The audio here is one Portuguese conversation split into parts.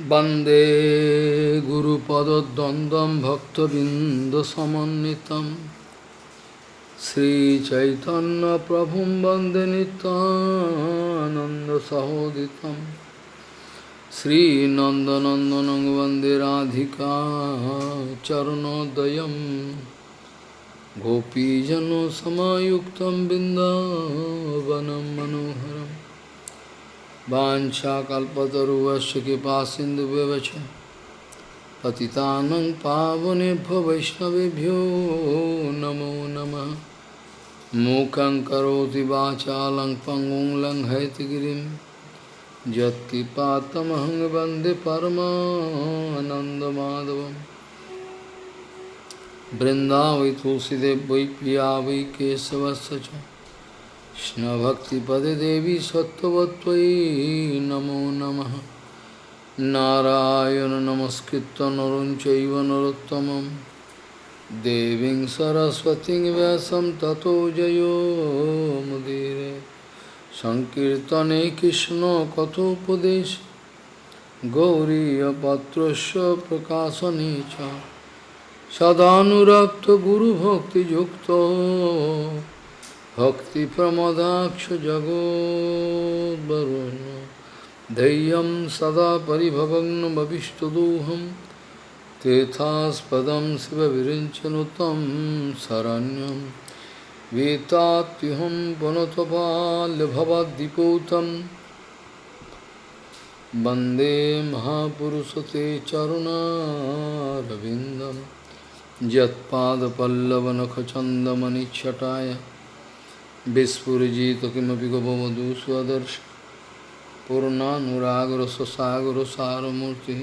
वंदे गुरुपदद्वन्द्वं भक्तबिन्दसमन्वितं। श्रीचैतन्यप्रभुं वंदे नितानन्दसहोदितं श्रीनन्दनन्दनं वंदे राधिका चरणोदयं। गोपीजनसमायुक्तं बिन्दावनं मनोहरम्। वाञ्छाकल्पतरुवस्य कृपा सिन्धुव्यवच पतितानं पावनेभ्यो वैष्णवेभ्यो नमो नमः। मूकं करोति वाचालं पङ्गुं लङ्घयतिगिरिं यत्किपातमहं वंदे परमानन्दमाधवं बृन्दावै तुलसीदेव वै पिया वै केशवस्य কৃষ্ণভক্তিপদে দেবী সত্যবত্তয়ী নমো নম। নারায়ণ নমস্কৃত নরঞ্চৈব নরোত্তম দেবী সরস্বতী ব্যাসম ততো জয়োমুদীরে সংকীর্তনে কৃষ্ণ কথোপদেশ। গৌরীপত্র প্রকাশনে চ। সদানুরক্ত গুরুভক্তিযুক্ত। भक्तिप्रमदाक्ष जगोद्वरुन् धैर्यं सदा परिभवग्नमभिष्टदोहं। तेथास्पदं शिवविरिञ्चनुतं शरण्यं। वेत्तात्युहं पुनतपाल्यभवद्दिपूतं वंदे महापुरुषते चरुणारविन्दं। यत्पादपल्लवनखचन्दमनिच्छटाय विस्फुजित किमपि गपवधू स्वदर्श पूर्णानुरागरससागरसारमूर्तिः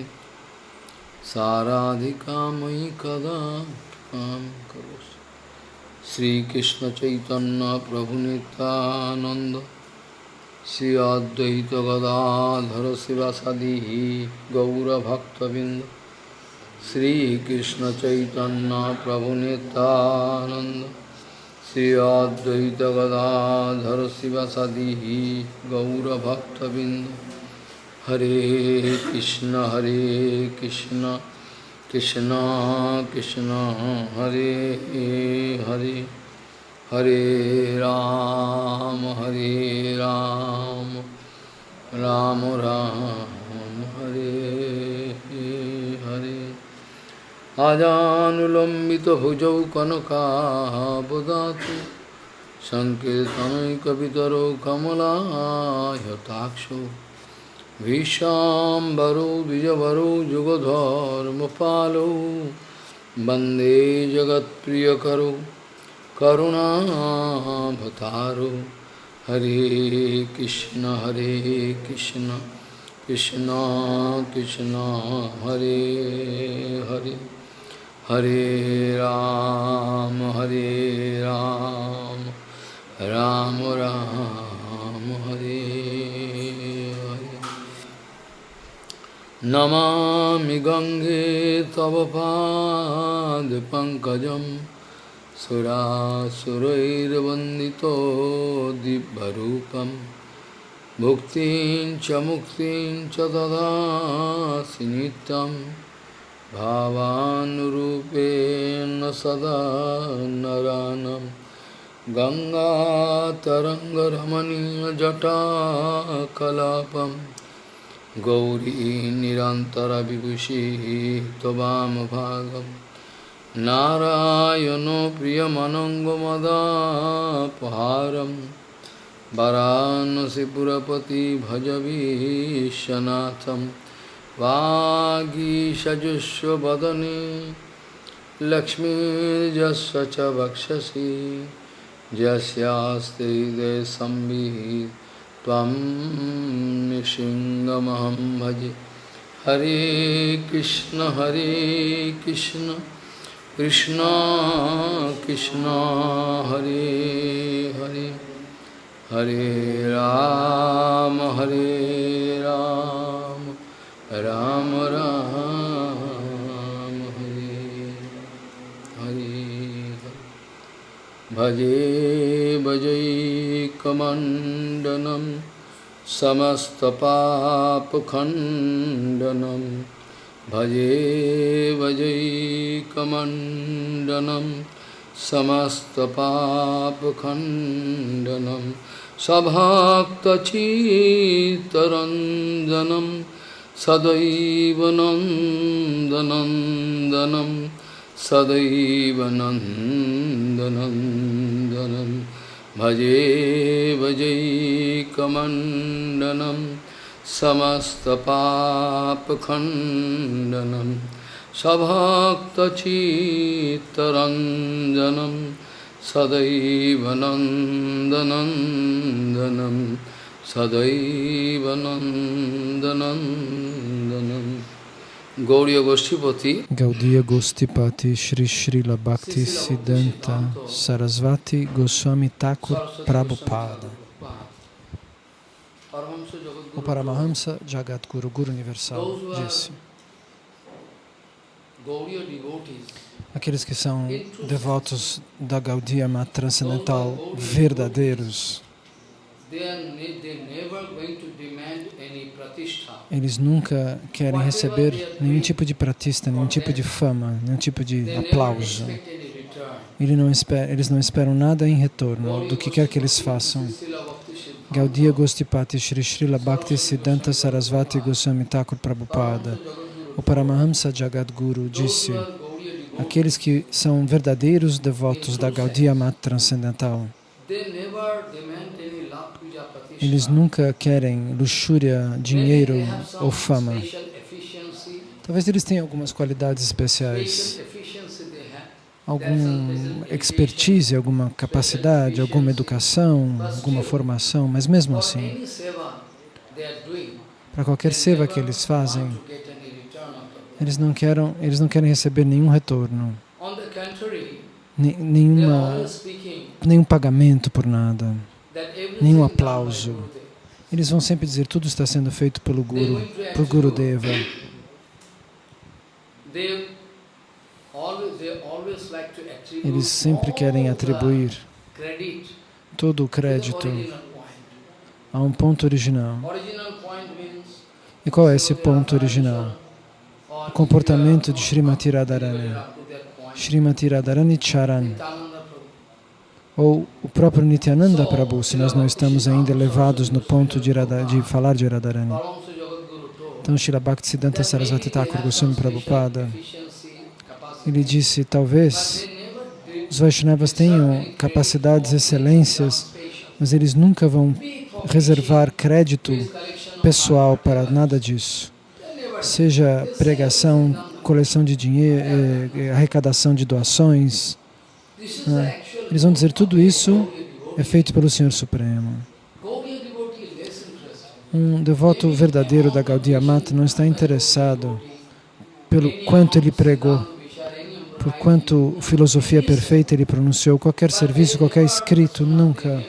साराधिका मयि कदा कृपां करोसि श्रीकृष्णचैतन्यप्रभुनितानन्द श्री अद्वैतगदाधर शिवसदिः गौरभक्तबिन्द श्रीकृष्णचैतन्यप्रभुनितानन्द श्री अद्वैत गदाधर शिवसदी गौरभक्तबिंद हरे कृष्ण हरे कृष्ण कृष्ण कृष्ण, हरे हरे। हरे राम हरे राम राम राम। हरे आजानुलम्बितभुजौ कनकाबदातु सङ्कीर्तनैकवितरो कमलायताक्षो भीशाम्बरो द्विजवरो युगधर्मपालो वंदे जगत्प्रियकरो, करुणाभतारो। हरे कृष्ण हरे कृष्ण कृष्ण कृष्ण, हरे Hare. Hare Ram, Hare Ram, Ram Ram, Hare Hare. Namami Gange Tava Pad Pankajam Sura Surair Vandito Dibbarupam Bhuktin Chamuktin Chadada Sinitam भावानुरूपेण सदा नरानं गङ्गातरङ्गरमणीयजटाकलापं। गौरी निरन्तरविभूषिः त्ववामभागं नारायणो प्रियमनङ्गमदापहारं। वरानसिपुरपति भजवीशनाथम् वागीषजुष्वदने लक्ष्मीर्जस्व च वक्षसि यस्यास्ते हृदय भजे। हरे कृष्ण हरे कृष्ण कृष्ण कृष्ण, हरे हरे। हरे राम हरे राम। राम राम हरे हरे भजे भजैकमण्डनं समस्तपापखण्डनं भजे भजैकमण्डनं समस्तपापखण्डनं सभक्तचित्तरञ्जनं sadaiva nandanandanam sadaiva nandanandanam bhaje bhajai kamandanam samastapapakhandanam sabhaktachittaranjanam sadaiva nandanandanam Sadaivanandanandanam Gauriya Goshtipati Gaudiya Gostipati Shri Srila Bhakti Siddhanta Sarasvati Goswami Thakur Prabhupada. O Paramahamsa Jagadguru Guru Universal disse Aqueles que são devotos da Gaudiya Transcendental verdadeiros eles nunca querem receber nenhum tipo de pratista, nenhum tipo de fama, nenhum tipo de aplauso. Eles não, esperam, eles não esperam nada em retorno do que quer que eles façam. Gaudiya Gostipati Shri Srila Bhakti Siddhanta Sarasvati Goswami Thakur Prabhupada, o Paramahamsa Jagadguru, disse aqueles que são verdadeiros devotos da Gaudiya Mata Transcendental, eles nunca querem luxúria, dinheiro ou fama. Talvez eles tenham algumas qualidades especiais, alguma expertise, alguma capacidade, alguma educação, alguma formação, mas mesmo assim, para qualquer seva que eles fazem, eles não querem, eles não querem receber nenhum retorno, nenhuma, nenhum pagamento por nada nenhum aplauso. Eles vão sempre dizer, tudo está sendo feito pelo Guru, por Guru Deva. Eles sempre querem atribuir todo o crédito a um ponto original. E qual é esse ponto original? O comportamento de Srimati Radharani. Srimati Radharani Charan ou o próprio Nityananda Prabhu, se nós não estamos ainda elevados no ponto de, Radha, de falar de Radharani. Então, Srila Bhaktisiddhanta Sarasvati Thakur Goswami Prabhupada, ele disse, talvez os Vaishnavas tenham capacidades, excelências, mas eles nunca vão reservar crédito pessoal para nada disso. Seja pregação, coleção de dinheiro, eh, eh, arrecadação de doações, né? Eles vão dizer tudo isso é feito pelo Senhor Supremo. Um devoto verdadeiro da Gaudiya Mata não está interessado pelo quanto ele pregou, por quanto filosofia perfeita ele pronunciou, qualquer serviço, qualquer escrito, nunca.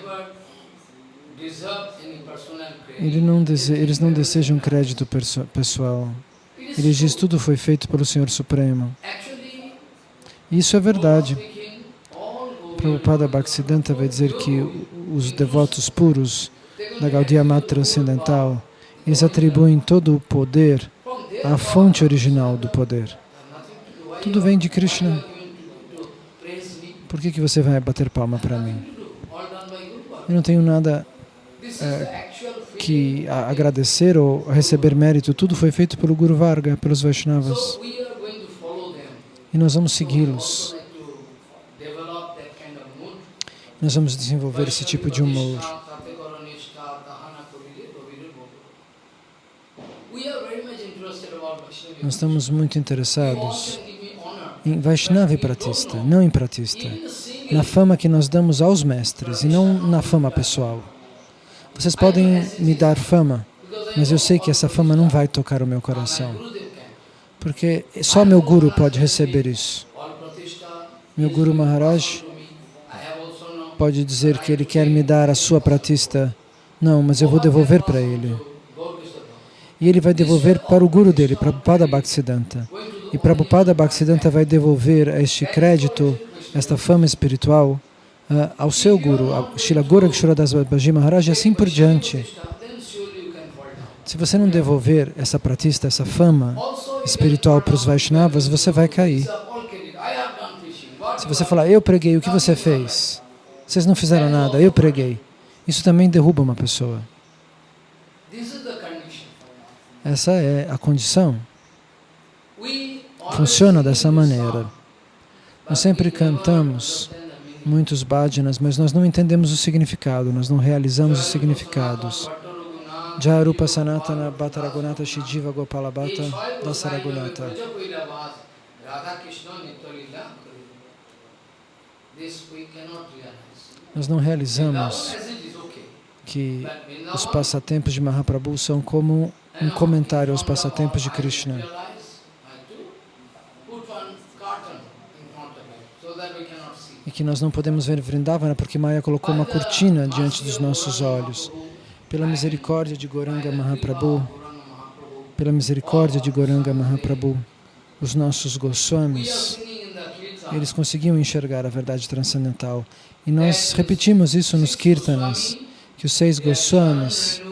Ele não dese, eles não desejam crédito pessoal. Ele diz tudo foi feito pelo Senhor Supremo. Isso é verdade. Prabhupada Bhaktisiddhanta vai dizer que os devotos puros da Gaudiya Mata Transcendental, eles atribuem todo o poder à fonte original do poder. Tudo vem de Krishna. Por que, que você vai bater palma para mim? Eu não tenho nada é, que agradecer ou receber mérito. Tudo foi feito pelo Guru Varga, pelos Vaishnavas. E nós vamos segui-los. Nós vamos desenvolver esse tipo de humor. Nós estamos muito interessados em Vaishnava e Pratista, não em Pratista. Na fama que nós damos aos mestres e não na fama pessoal. Vocês podem me dar fama, mas eu sei que essa fama não vai tocar o meu coração. Porque só meu Guru pode receber isso. Meu Guru Maharaj pode dizer que ele quer me dar a sua pratista. Não, mas eu vou devolver para ele. E ele vai devolver para o guru dele, Prabhupada Bhaktisiddhanta. E Prabhupada Bhaktisiddhanta vai devolver este crédito, esta fama espiritual, uh, ao seu guru, Shila Gorakshura Das Babaji Maharaj, e assim por diante. Se você não devolver essa pratista, essa fama espiritual para os Vaishnavas, você vai cair. Se você falar, eu preguei, o que você fez? Vocês não fizeram nada, eu preguei. Isso também derruba uma pessoa. Essa é a condição. Funciona dessa maneira. Nós sempre cantamos muitos bhajanas, mas nós não entendemos o significado, nós não realizamos os significados. Jarupa Sanatana Bhattaragunata Shijiva Gopala Bhatta Dasaragunata. Nós não realizamos que os passatempos de Mahaprabhu são como um comentário aos passatempos de Krishna. E que nós não podemos ver Vrindavana porque Maya colocou uma cortina diante dos nossos olhos. Pela misericórdia de Goranga Mahaprabhu, pela misericórdia de Goranga Mahaprabhu, os nossos Goswamis, eles conseguiam enxergar a verdade transcendental. E nós repetimos isso nos Kirtanas, que os seis Goswamis,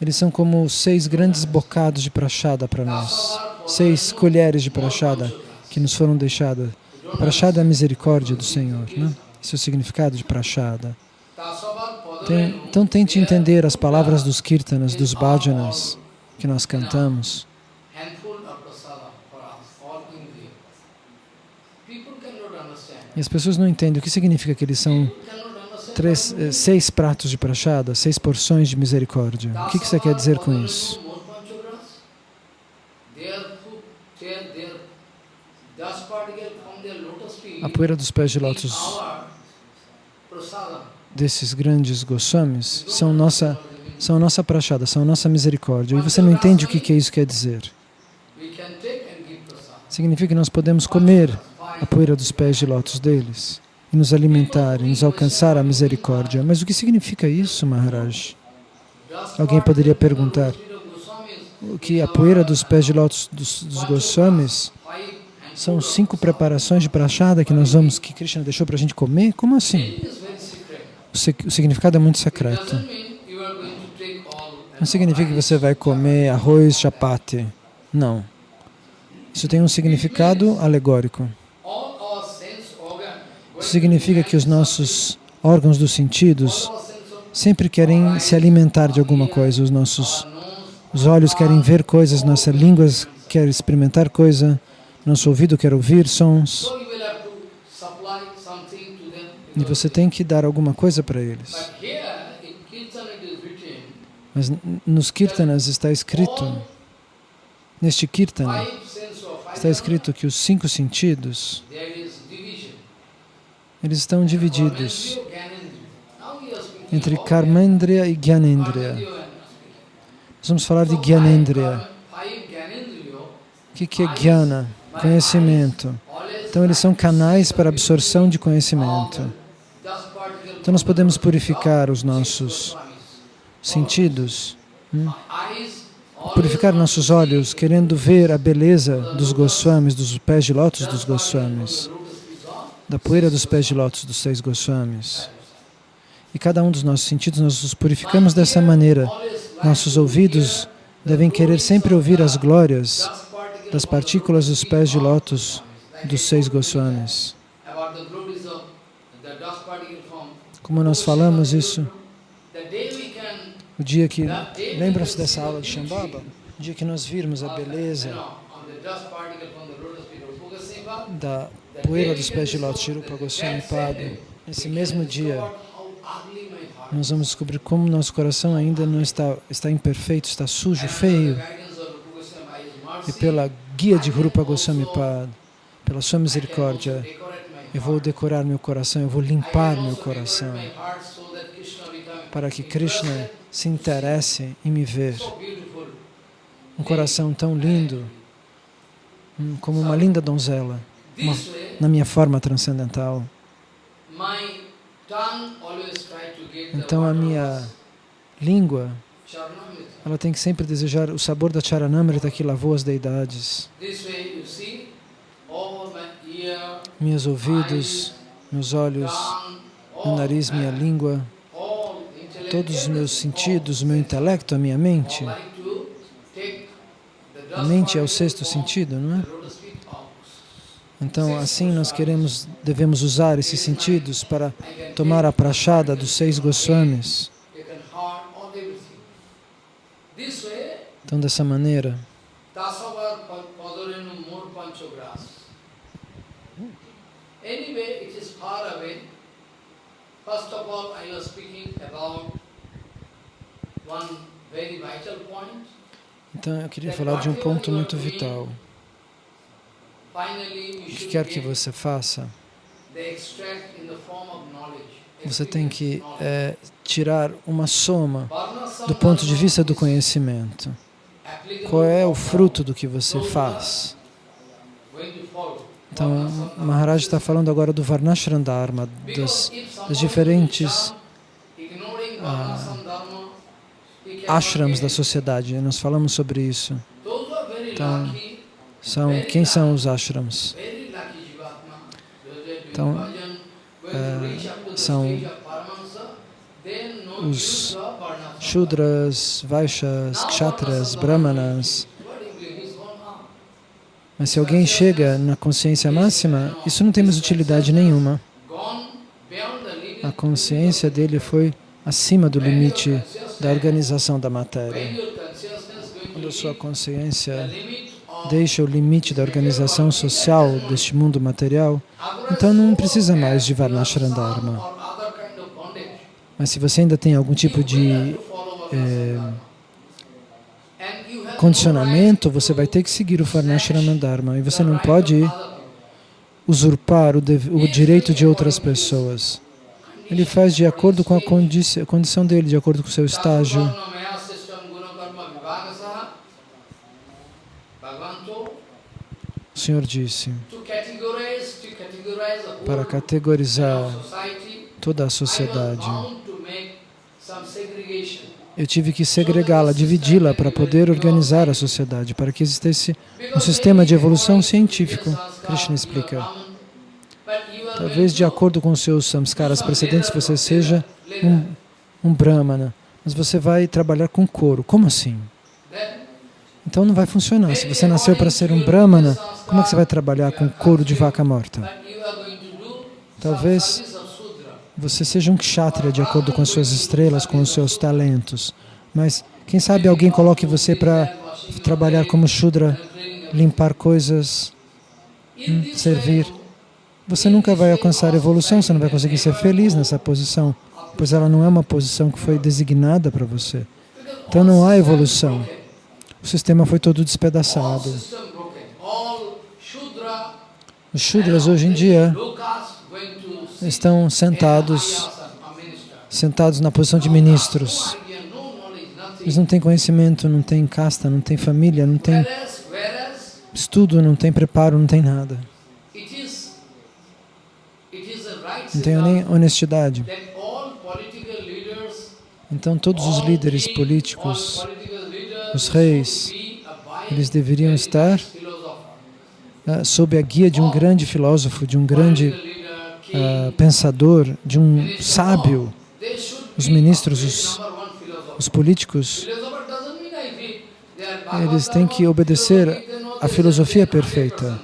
eles são como seis grandes bocados de prachada para nós, seis colheres de prachada que nos foram deixadas. Prachada é a misericórdia do Senhor, né? esse é o significado de prachada. Tem, então tente entender as palavras dos kirtanas, dos bhajanas que nós cantamos. E as pessoas não entendem o que significa que eles são três, eh, seis pratos de prachada, seis porções de misericórdia. O que, que você quer dizer com isso? A poeira dos pés de lótus desses grandes Goswamis são nossa, são nossa prachada, são nossa misericórdia. E você não entende o que, que isso quer dizer. Significa que nós podemos comer a poeira dos pés de lótus deles e nos alimentar, e nos alcançar a misericórdia. Mas o que significa isso, Maharaj? Alguém poderia perguntar, que a poeira dos pés de lótus dos, dos Goswamis são cinco preparações de prachada que nós vamos, que Krishna deixou para a gente comer? Como assim? O, o significado é muito secreto. Não significa que você vai comer arroz chapati. Não. Isso tem um significado alegórico. Significa que os nossos órgãos dos sentidos sempre querem se alimentar de alguma coisa. Os nossos os olhos querem ver coisas, nossa língua quer experimentar coisa, nosso ouvido quer ouvir sons. E você tem que dar alguma coisa para eles. Mas nos kirtanas está escrito, neste kirtana, está escrito que os cinco sentidos, eles estão divididos entre Karmendriya e Gyanendriya. Nós vamos falar de Gyanendriya. O que, que é Gyana? Conhecimento. Então, eles são canais para absorção de conhecimento. Então, nós podemos purificar os nossos sentidos, hum? purificar nossos olhos, querendo ver a beleza dos Goswamis, dos pés de lótus dos Goswamis da poeira dos pés de lótus dos seis Goswamis. E cada um dos nossos sentidos, nós os purificamos dessa maneira. Nossos ouvidos devem querer sempre ouvir as glórias das partículas dos pés de lótus dos seis Goswamis. Como nós falamos isso, o dia que, lembram-se dessa aula de Shambhava? O dia que nós virmos a beleza da poeira dos pés de lótus, Shirupa Goswami Pada, nesse mesmo dia, nós vamos descobrir como nosso coração ainda não está, está imperfeito, está sujo, feio. E pela guia de Rupa Goswami Pada, pela sua misericórdia, eu vou decorar meu coração, eu vou limpar meu coração, para que Krishna se interesse em me ver. Um coração tão lindo, hum, como uma linda donzela uma, na minha forma transcendental. Então a minha língua, ela tem que sempre desejar o sabor da Charanamrita que lavou as deidades. Meus ouvidos, meus olhos, meu nariz, minha língua, todos os meus sentidos, o meu intelecto, a minha mente. A mente é o sexto sentido, não é? Então, assim nós queremos, devemos usar esses sentidos para tomar a prachada dos seis Goswamis. Então, dessa maneira. Então, eu queria falar de um ponto muito vital. O que quer que você faça, você tem que é, tirar uma soma do ponto de vista do conhecimento. Qual é o fruto do que você faz? Então, Maharaj está falando agora do Varnashram Dharma, dos, dos diferentes ah, ashrams da sociedade. Nós falamos sobre isso. Então, são, quem são os ashrams? Então, é, são os Shudras, Vaishyas, Kshatras, Brahmanas, mas se alguém chega na consciência máxima, isso não tem mais utilidade nenhuma. A consciência dele foi acima do limite da organização da matéria. Quando a sua consciência deixa o limite da organização social deste mundo material, então não precisa mais de Varnashrandharma. Mas se você ainda tem algum tipo de eh, condicionamento, você vai ter que seguir o Varnashrama Dharma e você não pode usurpar o, o direito de outras pessoas. Ele faz de acordo com a, condi condição dele, de acordo com o seu estágio. O Senhor disse, para categorizar toda a sociedade, eu tive que segregá-la, dividi-la para poder organizar a sociedade, para que existisse um sistema de evolução científico. Krishna explica. Talvez de acordo com os seus samskaras precedentes você seja um, um brahmana, mas você vai trabalhar com couro. Como assim? Então não vai funcionar. Se você nasceu para ser um brahmana, como é que você vai trabalhar com couro de vaca morta? Talvez você seja um kshatriya de acordo com as suas estrelas, com os seus talentos. Mas quem sabe alguém coloque você para trabalhar como Shudra, limpar coisas, hum, servir. Você nunca vai alcançar evolução, você não vai conseguir ser feliz nessa posição, pois ela não é uma posição que foi designada para você. Então não há evolução. O sistema foi todo despedaçado. Os Shudras hoje em dia estão sentados, sentados na posição de ministros. Eles não têm conhecimento, não têm casta, não têm família, não têm estudo, não têm preparo, não têm nada. Não têm nem honestidade. Então todos os líderes políticos, os reis, eles deveriam estar uh, sob a guia de um grande filósofo, de um grande uh, pensador, de um sábio, os ministros, os, os políticos, eles têm que obedecer à filosofia perfeita.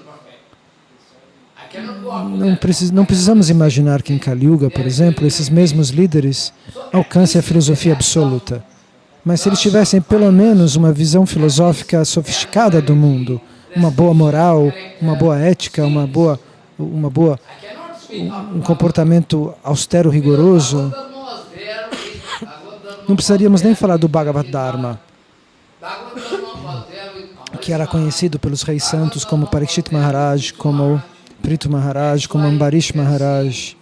Não, precis, não precisamos imaginar que em Kali Yuga, por exemplo, esses mesmos líderes alcancem a filosofia absoluta. Mas se eles tivessem pelo menos uma visão filosófica sofisticada do mundo, uma boa moral, uma boa ética, uma boa, uma boa um comportamento austero, rigoroso, não precisaríamos nem falar do Bhagavad Dharma, que era conhecido pelos reis santos como Parikshit Maharaj, como Prito Maharaj, como Ambarish Maharaj.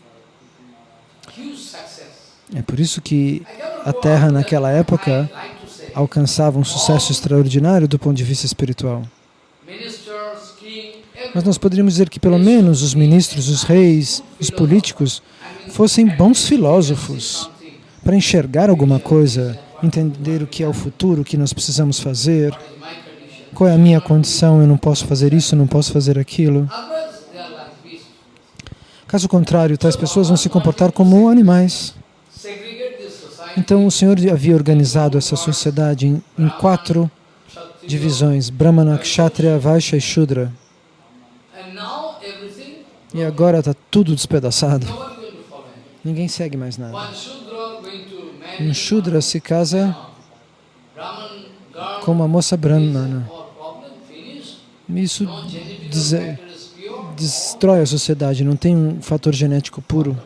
É por isso que a Terra naquela época alcançava um sucesso extraordinário do ponto de vista espiritual. Mas nós poderíamos dizer que pelo menos os ministros, os reis, os políticos fossem bons filósofos para enxergar alguma coisa, entender o que é o futuro, o que nós precisamos fazer, qual é a minha condição, eu não posso fazer isso, não posso fazer aquilo. Caso contrário, tais pessoas vão se comportar como animais. Então o Senhor havia organizado essa sociedade em, em quatro divisões, Brahmana, Kshatriya, Vaishya e Shudra. E agora está tudo despedaçado. Ninguém segue mais nada. Um Shudra se casa com uma moça brahmana. Isso destrói a sociedade, não tem um fator genético puro,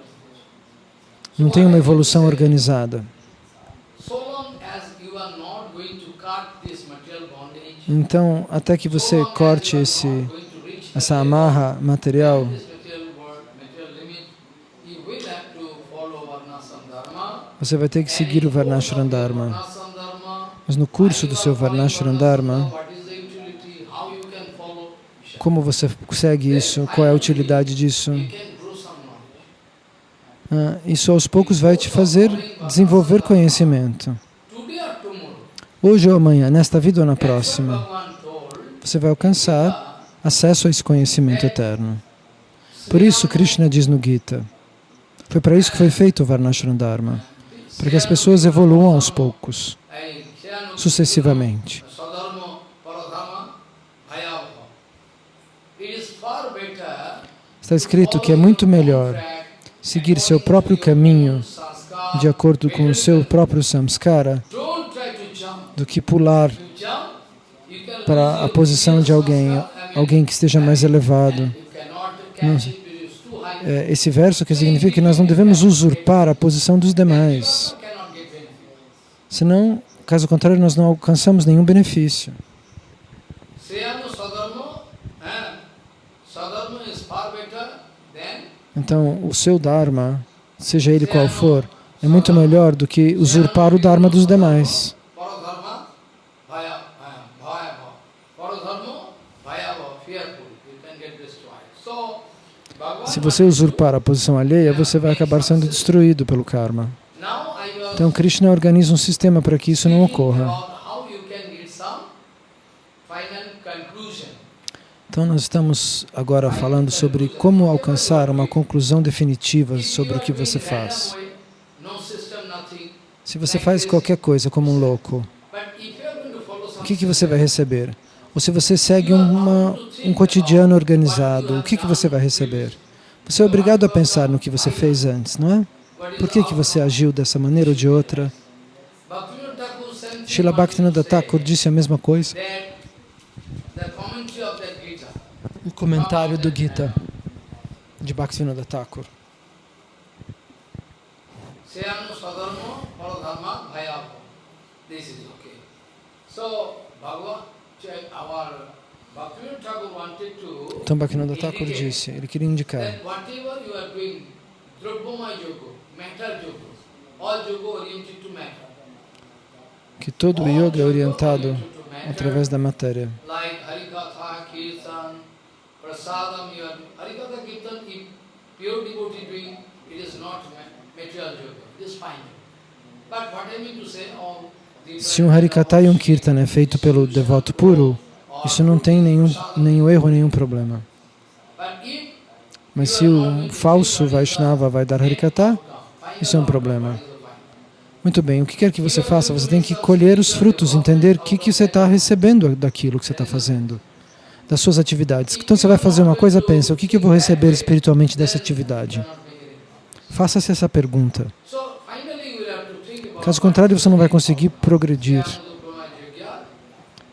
não tem uma evolução organizada. Então, até que você corte esse, essa amarra material, você vai ter que seguir o Varnashram Dharma. Mas no curso do seu Varnashram Dharma, como você segue isso? Qual é a utilidade disso? Ah, isso aos poucos vai te fazer desenvolver conhecimento. Hoje ou amanhã, nesta vida ou na próxima, você vai alcançar acesso a esse conhecimento eterno. Por isso, Krishna diz no Gita, foi para isso que foi feito o Varnashram Dharma, para que as pessoas evoluam aos poucos, sucessivamente. Está escrito que é muito melhor seguir seu próprio caminho de acordo com o seu próprio samskara do que pular para a posição de alguém, alguém que esteja mais elevado. É, esse verso que significa que nós não devemos usurpar a posição dos demais. Senão, caso contrário, nós não alcançamos nenhum benefício. Então, o seu Dharma, seja ele qual for, é muito melhor do que usurpar o Dharma dos demais. Se você usurpar a posição alheia, você vai acabar sendo destruído pelo karma. Então, Krishna organiza um sistema para que isso não ocorra. Então nós estamos agora falando sobre como alcançar uma conclusão definitiva sobre o que você faz. Se você faz qualquer coisa como um louco, o que, que você vai receber? Ou se você segue uma, um cotidiano organizado, o que, que você vai receber? Você é obrigado a pensar no que você fez antes, não é? Por que, que você agiu dessa maneira ou de outra? Srila Bhaktivinoda Thakur disse a mesma coisa o comentário do Gita de Bhaktivinoda Thakur. Então Bhaktivinoda Thakur disse, ele queria indicar. que todo o yoga é orientado através da matéria prasadam you are Harikatha Kirtan, if pure devotee doing, it is not material yoga, it is fine. But what I mean to say, all se um Harikata e um Kirtan é feito pelo devoto puro, isso não tem nenhum, nenhum erro, nenhum problema. Mas se o falso Vaishnava vai dar Harikata, isso é um problema. Muito bem, o que quer que você faça, você tem que colher os frutos, entender o que, que você está recebendo daquilo que você está fazendo das suas atividades. Então você vai fazer uma coisa, pensa, o que, que eu vou receber espiritualmente dessa atividade? Faça-se essa pergunta. Caso contrário, você não vai conseguir progredir.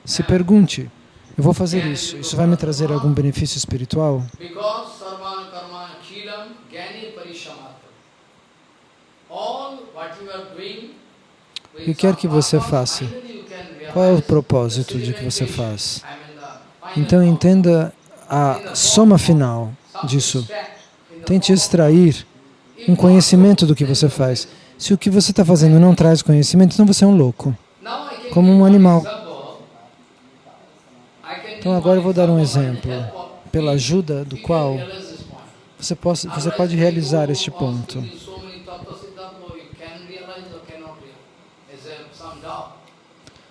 Se pergunte, eu vou fazer isso, isso vai me trazer algum benefício espiritual? O que quer que você faça? Qual é o propósito de que você faz? Então entenda a soma final disso. Tente extrair um conhecimento do que você faz. Se o que você está fazendo não traz conhecimento, então você é um louco, como um animal. Então agora eu vou dar um exemplo, pela ajuda do qual você, possa, você pode realizar este ponto.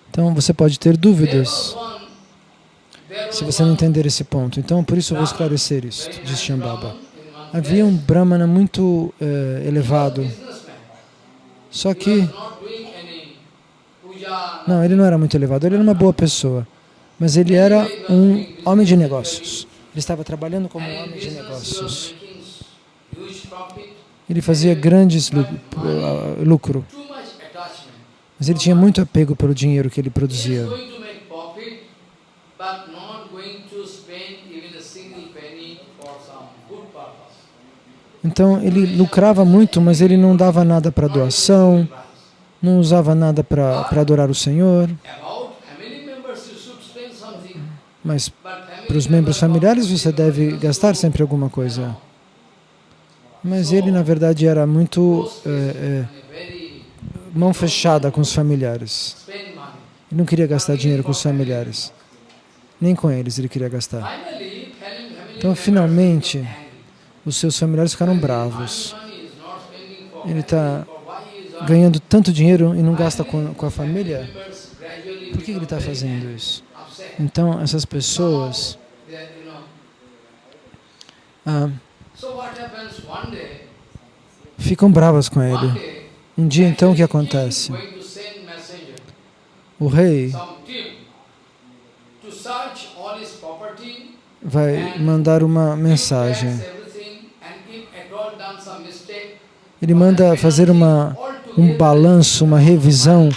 Então você pode ter dúvidas se você não entender esse ponto. Então, por isso eu vou esclarecer isso, diz Shambhava. Havia um Brahmana muito uh, elevado, só que Não, ele não era muito elevado, ele era uma boa pessoa. Mas ele era um homem de negócios. Ele estava trabalhando como um homem de negócios. Ele fazia grandes lucro. Mas ele tinha muito apego pelo dinheiro que ele produzia. Então ele lucrava muito, mas ele não dava nada para doação, não usava nada para adorar o Senhor. Mas para os membros familiares você deve gastar sempre alguma coisa. Mas ele, na verdade, era muito é, é, mão fechada com os familiares. Ele não queria gastar dinheiro com os familiares. Nem com eles ele queria gastar. Então, finalmente, os seus familiares ficaram bravos. Ele está ganhando tanto dinheiro e não gasta com, com a família? Por que ele está fazendo isso? Então, essas pessoas ah, ficam bravas com ele. Um dia, então, o que acontece? O rei vai mandar uma mensagem. Ele manda fazer uma, um balanço, uma revisão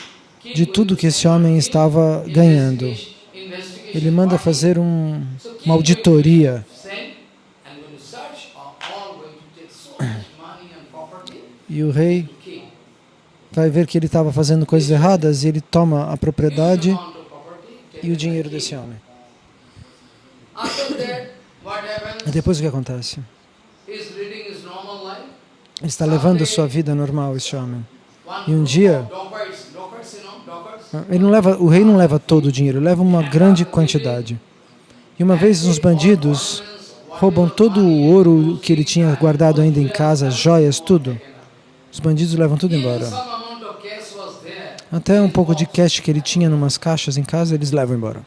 de tudo que esse homem estava ganhando. Ele manda fazer um, uma auditoria. E o rei vai ver que ele estava fazendo coisas erradas e ele toma a propriedade e o dinheiro desse homem. Depois o que acontece? Está levando a sua vida normal, esse homem. E um dia, ele não leva, o rei não leva todo o dinheiro, leva uma grande quantidade. E uma vez uns bandidos roubam todo o ouro que ele tinha guardado ainda em casa, joias, tudo. Os bandidos levam tudo embora. Até um pouco de cash que ele tinha em umas caixas em casa, eles levam embora.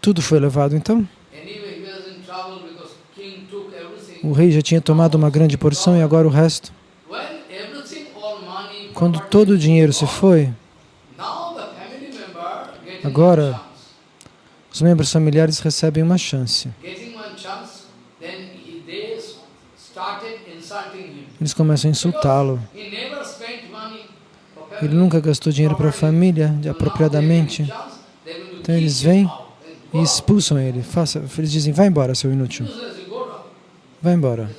Tudo foi levado então? O rei já tinha tomado uma grande porção e agora o resto? Quando todo o dinheiro se foi, agora os membros familiares recebem uma chance. Eles começam a insultá-lo. Ele nunca gastou dinheiro para a família apropriadamente. Então eles vêm e expulsam ele. Faça, eles dizem, vai embora, seu inútil. Vai embora.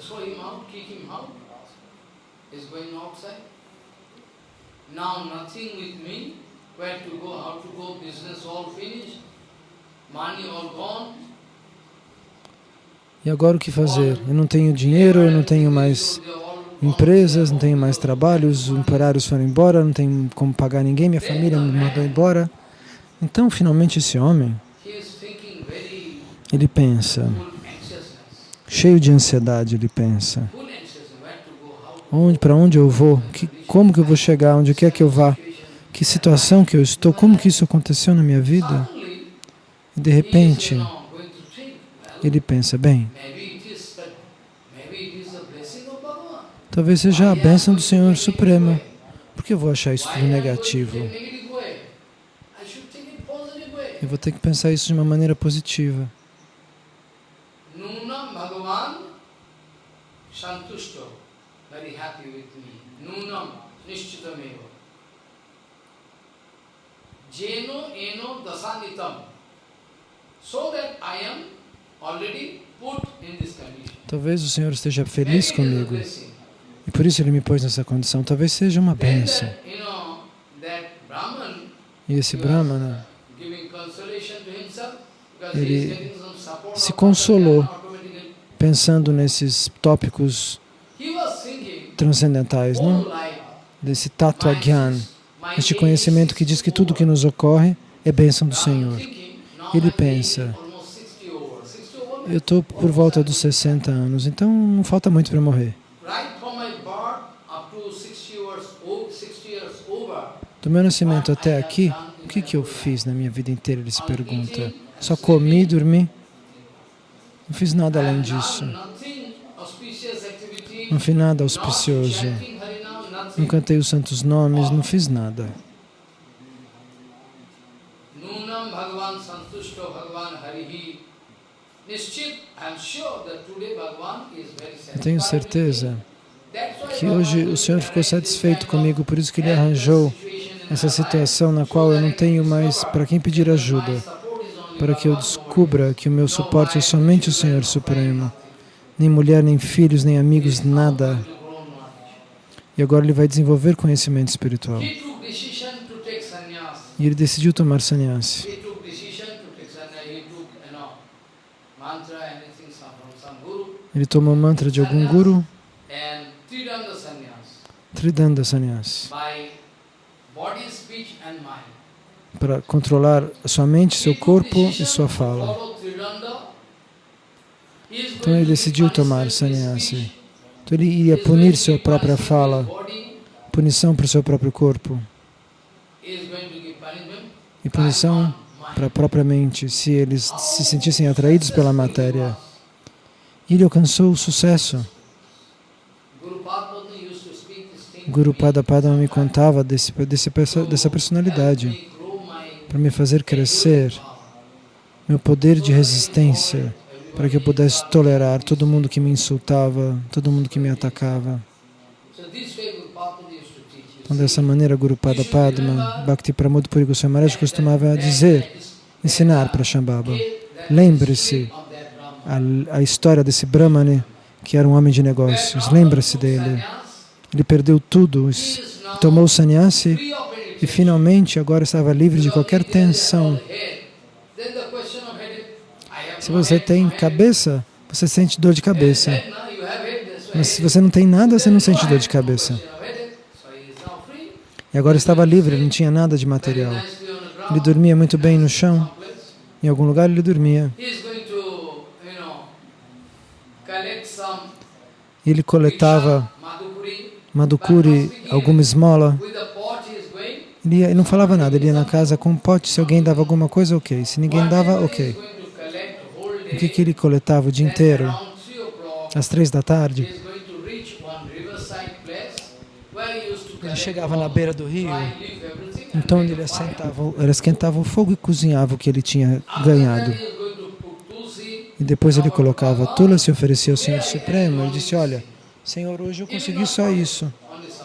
E agora o que fazer? Eu não tenho dinheiro, eu não tenho mais empresas, não tenho mais trabalho, os operários foram embora, não tenho como pagar ninguém, minha família me mandou embora. Então, finalmente, esse homem, ele pensa, cheio de ansiedade, ele pensa, onde, para onde eu vou, que, como que eu vou chegar, onde quer que eu vá, que situação que eu estou, como que isso aconteceu na minha vida? E de repente, ele pensa, bem, talvez seja a bênção do Senhor Supremo. Por que eu vou achar isso tudo negativo? Eu vou ter que pensar isso de uma maneira positiva. Santusto, very happy with me. Nunam nishchitameva. Jeno eno dasanitam. So that I am already put in this condition. Talvez o Senhor esteja feliz comigo. E por isso Ele me pôs nessa condição. Talvez seja uma bênção. E esse Brahmana, ele se consolou pensando nesses tópicos transcendentais, não? Desse tato agyan, este conhecimento que diz que tudo que nos ocorre é bênção do Senhor. Ele pensa, eu estou por volta dos 60 anos, então não falta muito para morrer. Do meu nascimento até aqui, o que, que eu fiz na minha vida inteira? Ele se pergunta. Só comi, dormi? Não fiz nada além disso. Não fiz nada auspicioso. não cantei os santos nomes, não fiz nada. Eu tenho certeza que hoje o Senhor ficou satisfeito comigo, por isso que Ele arranjou essa situação na qual eu não tenho mais para quem pedir ajuda, para que eu descubra que o meu suporte é somente o Senhor Supremo, nem mulher, nem filhos, nem amigos, nada. E agora ele vai desenvolver conhecimento espiritual. E ele decidiu tomar sannyasi. Ele tomou mantra de algum guru, Tridanda Sannyas, para controlar sua mente, seu corpo e sua fala. Então ele decidiu tomar sannyasi. Então ele iria punir sua própria fala, punição para o seu próprio corpo e punição para a própria mente, se eles se sentissem atraídos pela matéria. Ele alcançou o sucesso. Guru Padapadma me contava desse, desse, dessa personalidade para me fazer crescer meu poder de resistência para que eu pudesse tolerar todo mundo que me insultava, todo mundo que me atacava. Então, dessa maneira, Guru Pada Padma, Bhakti Pramod Puri Goswami Maharaj costumava dizer, ensinar para Shambhava, lembre-se a, a história desse Brahmane, que era um homem de negócios, lembre-se dele. Ele perdeu tudo, tomou o sannyasi e finalmente agora estava livre de qualquer tensão se você tem cabeça, você sente dor de cabeça. Mas se você não tem nada, você não sente dor de cabeça. E agora estava livre, não tinha nada de material. Ele dormia muito bem no chão. Em algum lugar ele dormia. Ele coletava madhukuri, alguma esmola. Ele, ia, ele não falava nada, ele ia na casa com um pote, se alguém dava alguma coisa, ok. Se ninguém dava, ok. O que, que ele coletava o dia inteiro? Às três da tarde, ele chegava na beira do rio, então ele assentava, ele esquentava o fogo e cozinhava o que ele tinha ganhado. E depois ele colocava tula se oferecia ao Senhor Supremo. Ele disse, olha, Senhor, hoje eu consegui só isso.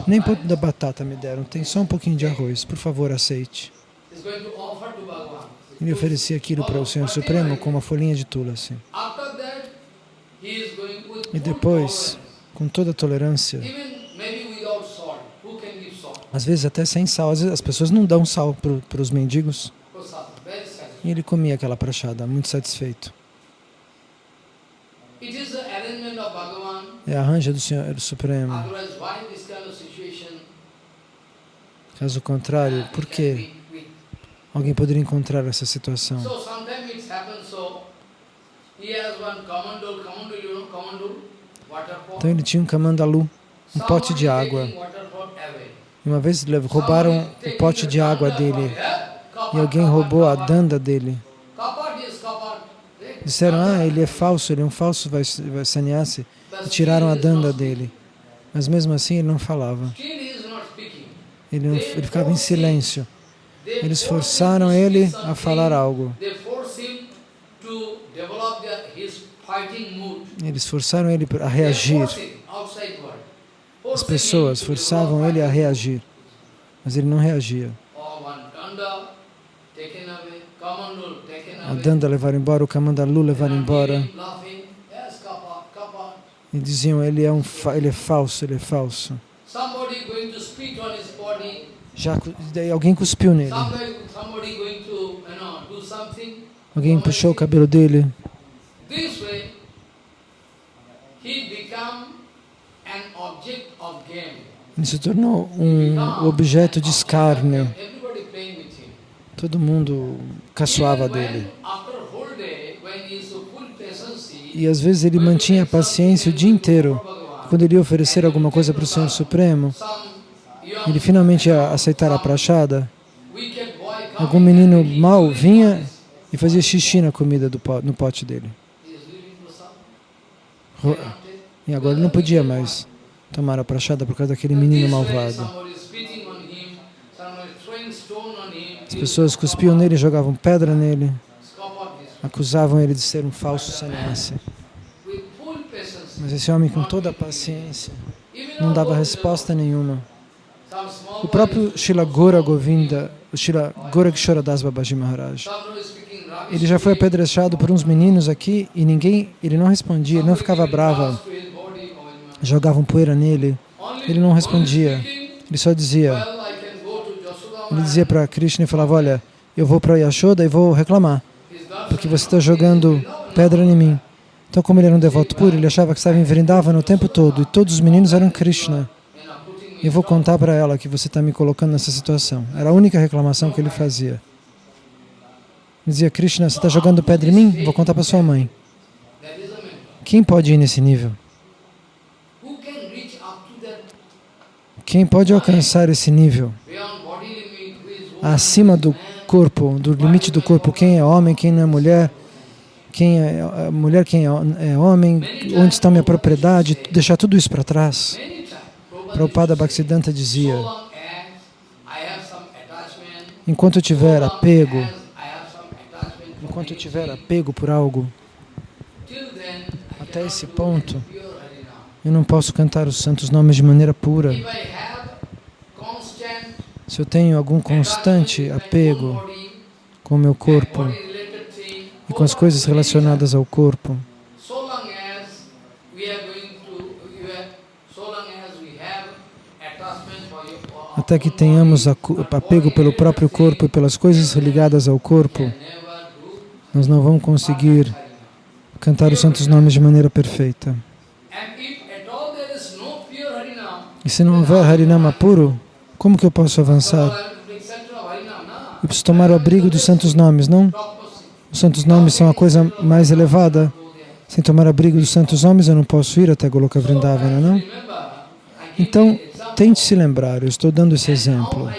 Nem pouco da batata me deram, tem só um pouquinho de arroz. Por favor, aceite. Ele oferecia aquilo para o Senhor Supremo com uma folhinha de tula, assim. E depois, com toda a tolerância, às vezes até sem sal, às vezes as pessoas não dão sal para os mendigos. E ele comia aquela prachada, muito satisfeito. É a arranja do Senhor Supremo. Caso contrário, por quê? Alguém poderia encontrar essa situação. Então ele tinha um kamandalu, um pote de água. Uma vez roubaram o pote de água dele e alguém roubou a danda dele. Disseram, ah, ele é falso, ele é um falso vai, vai sannyasi. E tiraram a danda dele. Mas mesmo assim ele não falava. Ele, ele ficava em silêncio. Eles forçaram ele a falar algo. Eles forçaram ele a reagir. As pessoas forçavam ele a reagir, mas ele não reagia. A Danda levaram embora, o Kamandalu levaram embora. E diziam, ele é, um, ele é falso, ele é falso. Já alguém cuspiu nele. Alguém puxou o cabelo dele. Ele se tornou um objeto de escárnio. Todo mundo caçoava dele. E às vezes ele mantinha a paciência o dia inteiro. Quando ele ia oferecer alguma coisa para o Senhor Supremo, ele finalmente ia aceitar a prachada, algum menino mau vinha e fazia xixi na comida do, no pote dele. E agora ele não podia mais. tomaram a prachada por causa daquele menino malvado. As pessoas cuspiam nele, jogavam pedra nele, acusavam ele de ser um falso sannyasi. Mas esse homem, com toda a paciência, não dava resposta nenhuma. O próprio Shila Gora Govinda, o Shila Gorakshara Das Babaji Maharaj, ele já foi apedrechado por uns meninos aqui e ninguém, ele não respondia, ele não ficava bravo. Jogavam poeira nele, ele não respondia. Ele só dizia, ele dizia para Krishna e falava, olha, eu vou para Yashoda e vou reclamar, porque você está jogando pedra em mim. Então, como ele era um devoto puro, ele achava que estava em Vrindavan o tempo todo e todos os meninos eram Krishna. Eu vou contar para ela que você está me colocando nessa situação. Era a única reclamação que ele fazia. Dizia, Krishna, você está jogando pedra em mim? Vou contar para sua mãe. Quem pode ir nesse nível? Quem pode alcançar esse nível? Acima do corpo, do limite do corpo, quem é homem, quem não é mulher, quem é, é mulher, quem é, é homem, onde está minha propriedade, deixar tudo isso para trás. Prabhupada Bhaktisiddhanta dizia, enquanto eu tiver apego, enquanto eu tiver apego por algo, até esse ponto, eu não posso cantar os santos nomes de maneira pura. Se eu tenho algum constante apego com o meu corpo, e com as coisas relacionadas ao corpo. Até que tenhamos apego pelo próprio corpo e pelas coisas ligadas ao corpo, nós não vamos conseguir cantar os santos nomes de maneira perfeita. E se não houver Harinama puro, como que eu posso avançar? Eu preciso tomar o abrigo dos santos nomes, não? Os santos nomes são a coisa mais elevada. Sem tomar abrigo dos santos nomes, eu não posso ir até Goloka Vrindavana, não? Então, tente se lembrar, eu estou dando esse exemplo.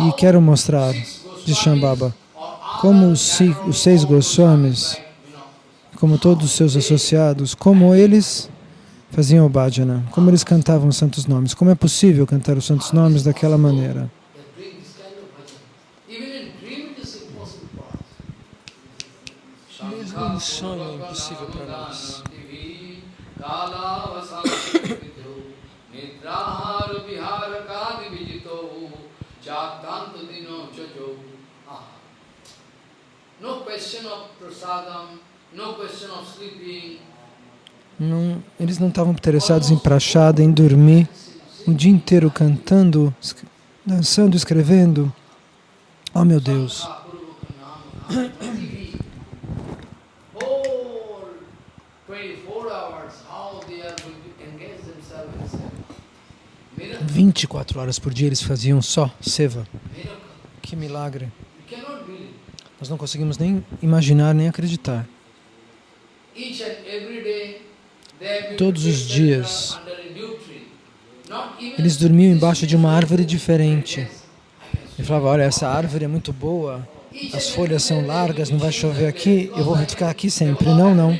E quero mostrar, de Shambhava, como os, os seis Goswamis, como todos os seus associados, como eles faziam o bhajana, como eles cantavam os santos nomes. Como é possível cantar os santos nomes daquela maneira? um sonho impossível para nós. Não, eles não estavam interessados em prachada, em dormir o dia inteiro cantando, dançando, escrevendo. Oh meu Deus! 24 horas por dia eles faziam só seva. Que milagre. Nós não conseguimos nem imaginar, nem acreditar. Todos os dias, eles dormiam embaixo de uma árvore diferente. Ele falava, olha, essa árvore é muito boa, as folhas são largas, não vai chover aqui, eu vou ficar aqui sempre. Não, não.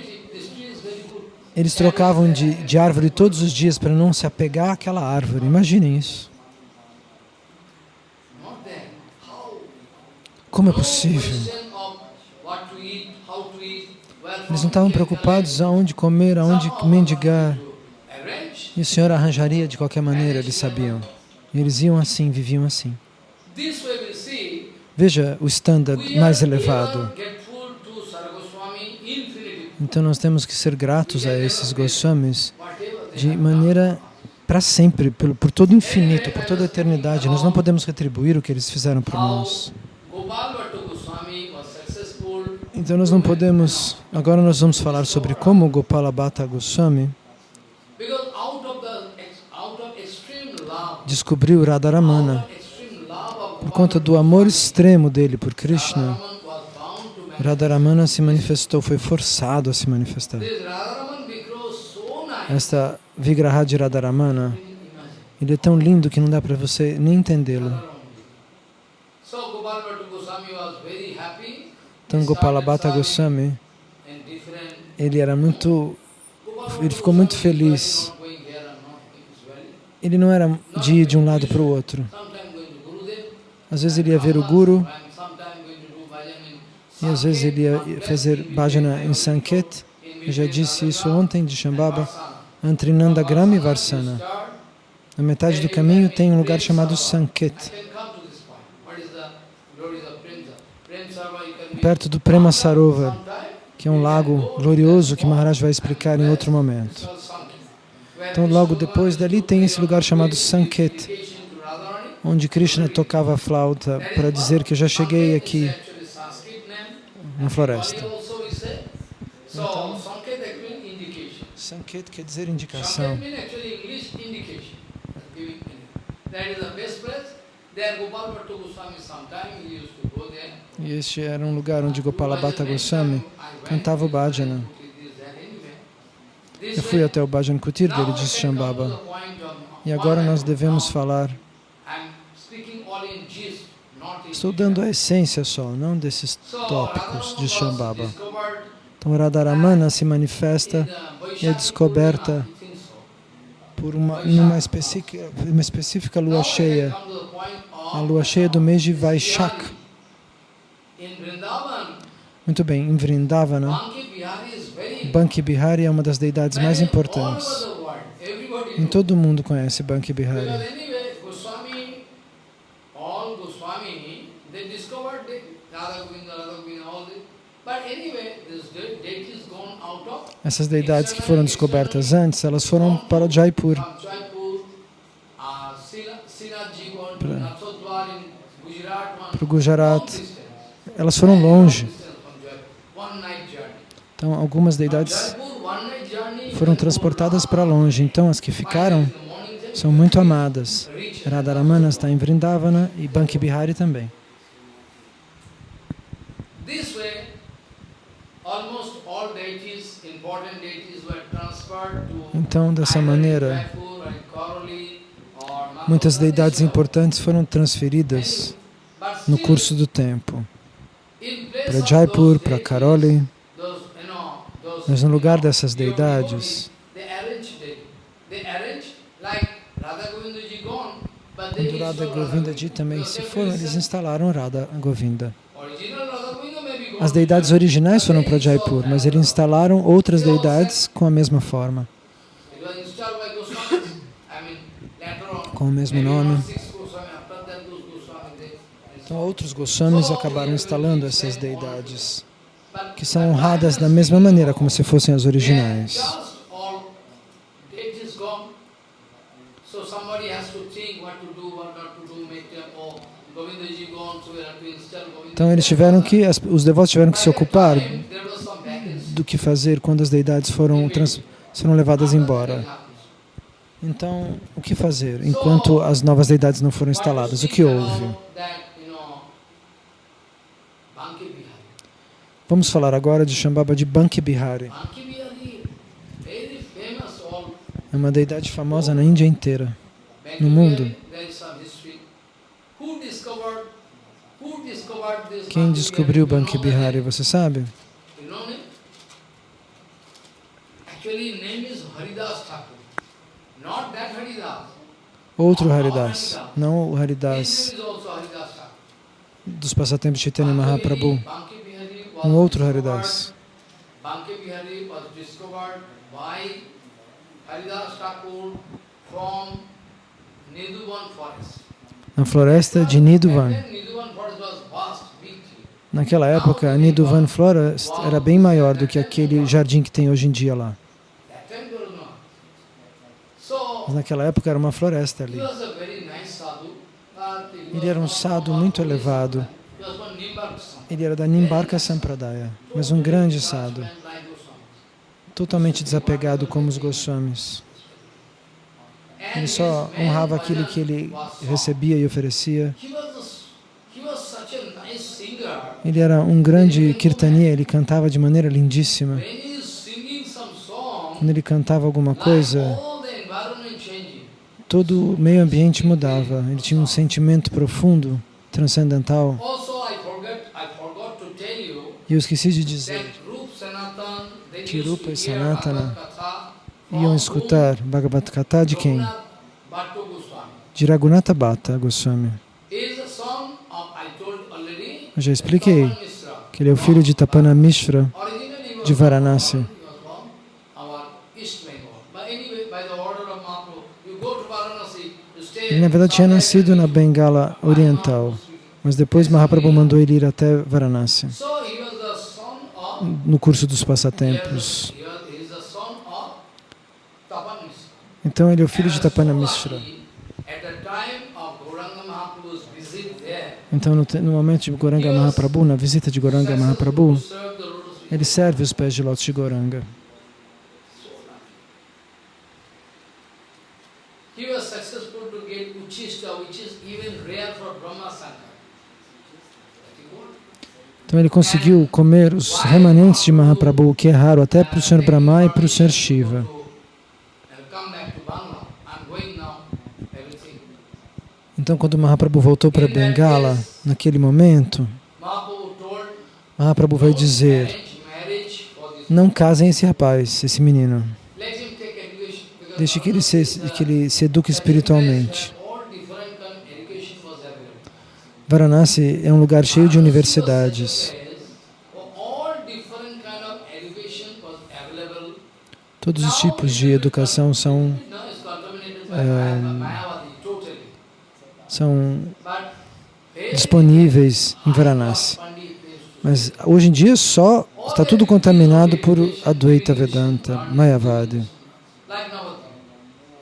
Eles trocavam de, de árvore todos os dias para não se apegar àquela árvore. Imaginem isso. Como é possível? Eles não estavam preocupados aonde comer, aonde mendigar. E o Senhor arranjaria de qualquer maneira, eles sabiam. E eles iam assim, viviam assim. Veja o standard mais elevado. Então nós temos que ser gratos a esses Goswamis de maneira para sempre, por, por todo o infinito, por toda a eternidade. Nós não podemos retribuir o que eles fizeram por nós. Então nós não podemos... Agora nós vamos falar sobre como Gopala Bhatta Goswami descobriu Radharamana por conta do amor extremo dele por Krishna. Radharamana se manifestou, foi forçado a se manifestar. Esta Vigraha de Radharamana, ele é tão lindo que não dá para você nem entendê-lo. Então Gopalabhata Goswami, ele era muito, ele ficou muito feliz ele não era de ir de um lado para o outro. Às vezes ele ia ver o Guru, e às vezes ele ia fazer bhajana em Sanket. Eu já disse isso ontem de Shambhava, entre Nandagram e Varsana. Na metade do caminho tem um lugar chamado Sanket. Perto do Prema Sarovar, que é um lago glorioso que Maharaj vai explicar em outro momento. Então, logo depois dali tem esse lugar chamado Sanket, onde Krishna tocava a flauta para dizer que eu já cheguei aqui na floresta. Então, Sanket quer dizer indicação. E este era um lugar onde Gopala Bhatta Goswami cantava o bhajana. Eu fui até o Bhajan Kutir dele, disse Shambhava. E agora nós devemos falar. Estou dando a essência só, não desses tópicos de Shambhava. Então Radharamana se manifesta e é descoberta por uma, numa específica, uma específica lua cheia, a lua cheia do mês de Vaishak. Muito bem, em Vrindavana, Banki Bihari é uma das deidades mais importantes. Em todo o mundo conhece Banki Bihari. Essas deidades que foram descobertas antes, elas foram para Jaipur. Para o Gujarat. Elas foram longe. Então, algumas deidades foram transportadas para longe. Então, as que ficaram são muito amadas. Radharamana está em Vrindavana e Banki Bihari também. Então, dessa maneira, muitas deidades importantes foram transferidas no curso do tempo para Jaipur, para Karoli. Mas no lugar dessas deidades, quando Radha Govinda também se foram, eles instalaram Radha Govinda. As deidades originais foram para Jaipur, mas eles instalaram outras deidades com a mesma forma. Com o mesmo nome. Então outros Goswamis acabaram instalando essas deidades que são honradas da mesma maneira como se fossem as originais. Então eles tiveram que, os devotos tiveram que se ocupar do que fazer quando as deidades foram, trans, foram levadas embora. Então, o que fazer enquanto as novas deidades não foram instaladas? O que houve? Vamos falar agora de Shambhava de Banki Bihari. É uma deidade famosa na Índia inteira, no mundo. Quem descobriu Banki Bihari, você sabe? Outro Haridas, não o Haridas. Dos passatempos de Chaitanya Mahaprabhu. Um outro Haridas. Na floresta de Nidhuvan. Naquela época, Nidhuvan Florest era bem maior do que aquele jardim que tem hoje em dia lá. Mas naquela época era uma floresta ali. Ele era um sadhu muito elevado. Ele era da Nimbarka Sampradaya, mas um grande sadhu, totalmente desapegado como os Goswamis. Ele só honrava aquilo que ele recebia e oferecia. Ele era um grande kirtania, ele cantava de maneira lindíssima. Quando ele cantava alguma coisa, todo o meio ambiente mudava. Ele tinha um sentimento profundo, transcendental. E eu esqueci de dizer que Rupa e Sanatana iam escutar Bhagavad Gita de quem? de Raghunatha Bhatta Goswami. Eu já expliquei que ele é o filho de Tapana Mishra de Varanasi. Ele, na verdade, tinha nascido na Bengala Oriental, mas depois Mahaprabhu mandou ele ir até Varanasi, no curso dos passatempos. Então, ele é o filho de Tapana Mishra. Então, no, no momento de Goranga Mahaprabhu, na visita de Goranga Mahaprabhu, ele serve os pés de lótus de Goranga. Então ele conseguiu comer os remanentes de Mahaprabhu, que é raro até para o Sr. Brahma e para o Sr. Shiva. Então, quando Mahaprabhu voltou para Bengala, naquele momento, Mahaprabhu vai dizer, não casem esse rapaz, esse menino. Deixe que ele se, que ele se eduque espiritualmente. Varanasi é um lugar cheio de universidades. Todos os tipos de educação são é, são disponíveis em Varanasi. Mas hoje em dia só está tudo contaminado por Advaita Vedanta, Mayavadi.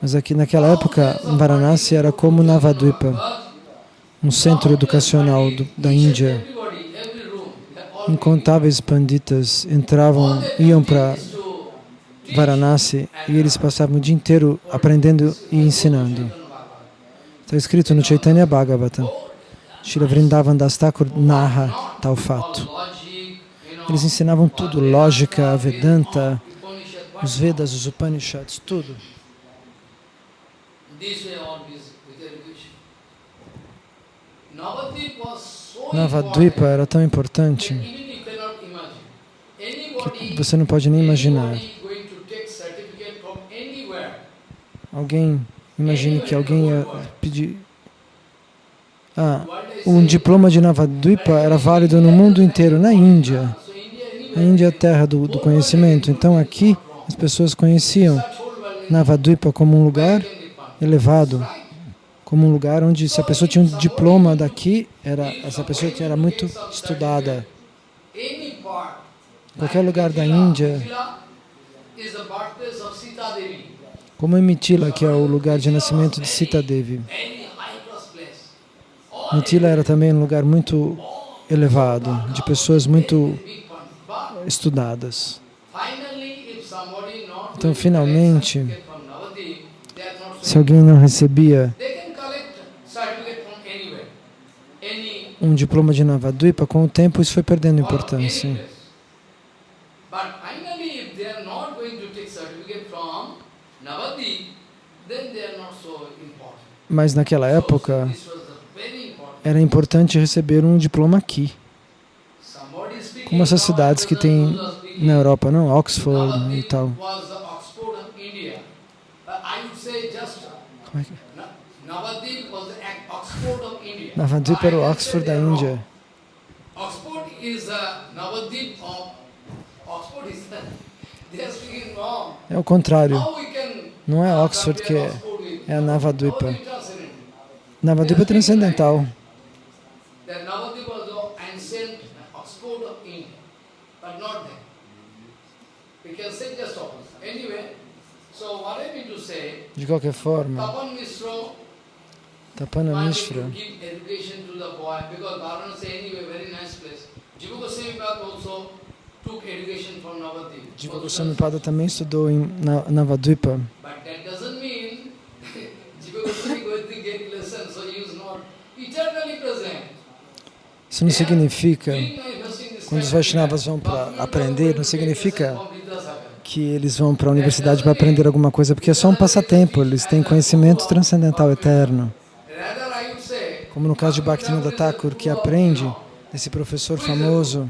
Mas aqui naquela época, Varanasi era como Navadvipa, um centro educacional do, da Índia. Incontáveis panditas entravam, iam para Varanasi e eles passavam o dia inteiro aprendendo e ensinando. Está escrito no Chaitanya Bhagavatam. Shila Vrindavan Das Thakur narra tal fato. Eles ensinavam tudo, lógica, Vedanta, os Vedas, os Upanishads, tudo. Navadvipa era tão importante que você não pode nem imaginar. Alguém Imagine que alguém ia pedir... Ah, um diploma de Navadvipa era válido no mundo inteiro, na Índia. A Índia é a terra do, do conhecimento. Então aqui as pessoas conheciam Navadvipa como um lugar elevado, como um lugar onde se a pessoa tinha um diploma daqui, era, essa pessoa era muito estudada. Qualquer lugar da Índia como em Mitila, que é o lugar de nascimento de Sita Devi. Mitila era também um lugar muito elevado, de pessoas muito estudadas. Então, finalmente, se alguém não recebia um diploma de Navadvipa, com o tempo isso foi perdendo importância. Mas naquela época era importante receber um diploma aqui. Como essas cidades que tem na Europa, não? Oxford e tal. Como é que... Navadvip era o Oxford da Índia. É o contrário. Não é Oxford que é, é a Navadvipa. Navadvipa é transcendental. De qualquer forma, Tapana Mishra Jiva Goswami Pada também estudou em Navadvipa. Isso não significa, quando os Vaishnavas vão para aprender, não significa que eles vão para a universidade para aprender alguma coisa, porque é só um passatempo, eles têm conhecimento transcendental eterno. Como no caso de Bhaktivinoda Thakur, que aprende desse professor famoso,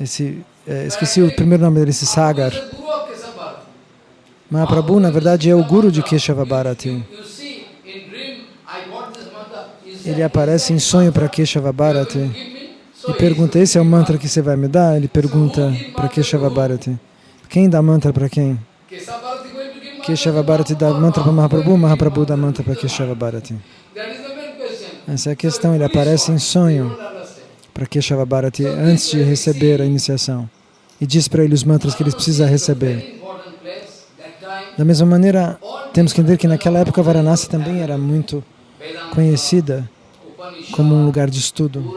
esse, é, esqueci o primeiro nome dele, esse Sagar. Mahaprabhu, na verdade, é o guru de Keshava Bharati. Ele aparece em sonho para Keshava Bharati e pergunta, esse é o mantra que você vai me dar? Ele pergunta para Keshava Bharati. Quem dá mantra para quem? Keshava Bharati dá mantra para Mahaprabhu, Mahaprabhu dá mantra para Keshava Bharati. Essa é a questão, ele aparece em sonho para Keshava Bharati antes de receber a iniciação e diz para ele os mantras que ele precisa receber. Da mesma maneira, temos que entender que naquela época Varanasi também era muito conhecida como um lugar de estudo.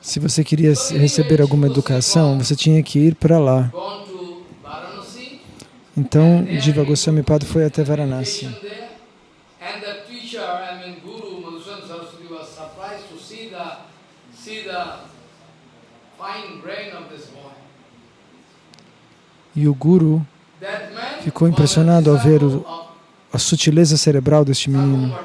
Se você queria receber alguma educação, você tinha que ir para lá. Então, Jiva Goswami Pada foi até Varanasi. E o Guru ficou impressionado ao ver o, a sutileza cerebral deste menino.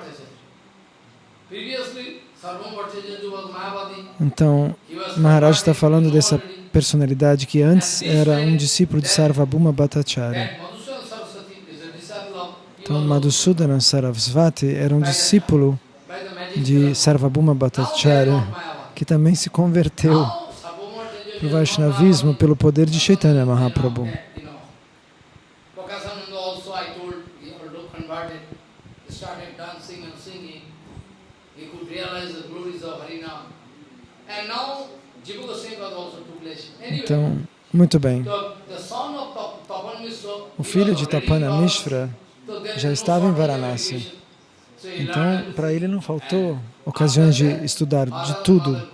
Então, Maharaj está falando dessa personalidade que antes era um discípulo de Sarvabhuma Bhattacharya. Então, Madhusudana Sarasvati era um discípulo de Sarvabhuma Bhattacharya, que também se converteu para o Vaishnavismo pelo poder de Chaitanya Mahaprabhu. Então, muito bem. O filho de Tapana Mishra já estava em Varanasi. Então, para ele não faltou ocasiões de estudar de tudo.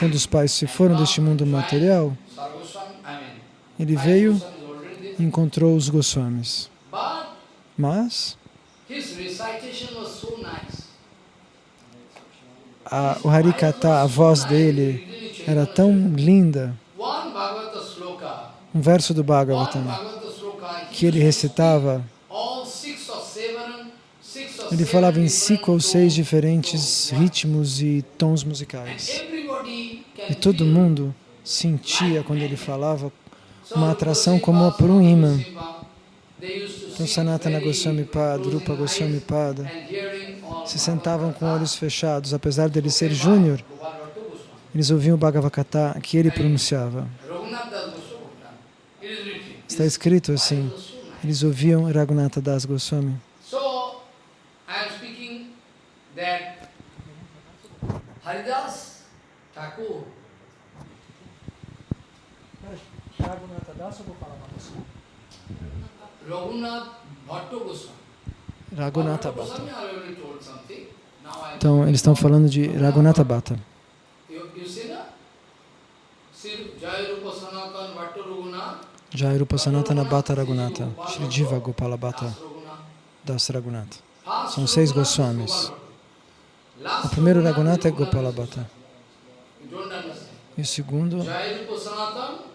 Quando os pais se foram deste mundo material, ele veio e encontrou os Goswamis. Mas a, o Harikata, a voz dele, era tão linda. Um verso do Bhagavatam que ele recitava ele falava em cinco ou seis diferentes ritmos e tons musicais. E todo mundo sentia, quando ele falava, uma atração como por um imã. Então, Sanatana Goswami Pada, Rupa Goswami Pada, se sentavam com olhos fechados, apesar de ele ser júnior, eles ouviam o Bhagavakata que ele pronunciava. Está escrito assim, eles ouviam Raghunatha Das Goswami. Haridas Thakur. Raghunatha Das Gopala Raghunath Bhatta Goswami. Raghunatha Bhatta. Então, eles estão falando de Raghunatha Bhatta. Jairupa Sanatana Bhatta Raghunatha, Shri Jiva Gopala Bhatta Das Raghunatha. São seis Goswamis. O primeiro Raghunatha é Gopala Bhatta. E o segundo,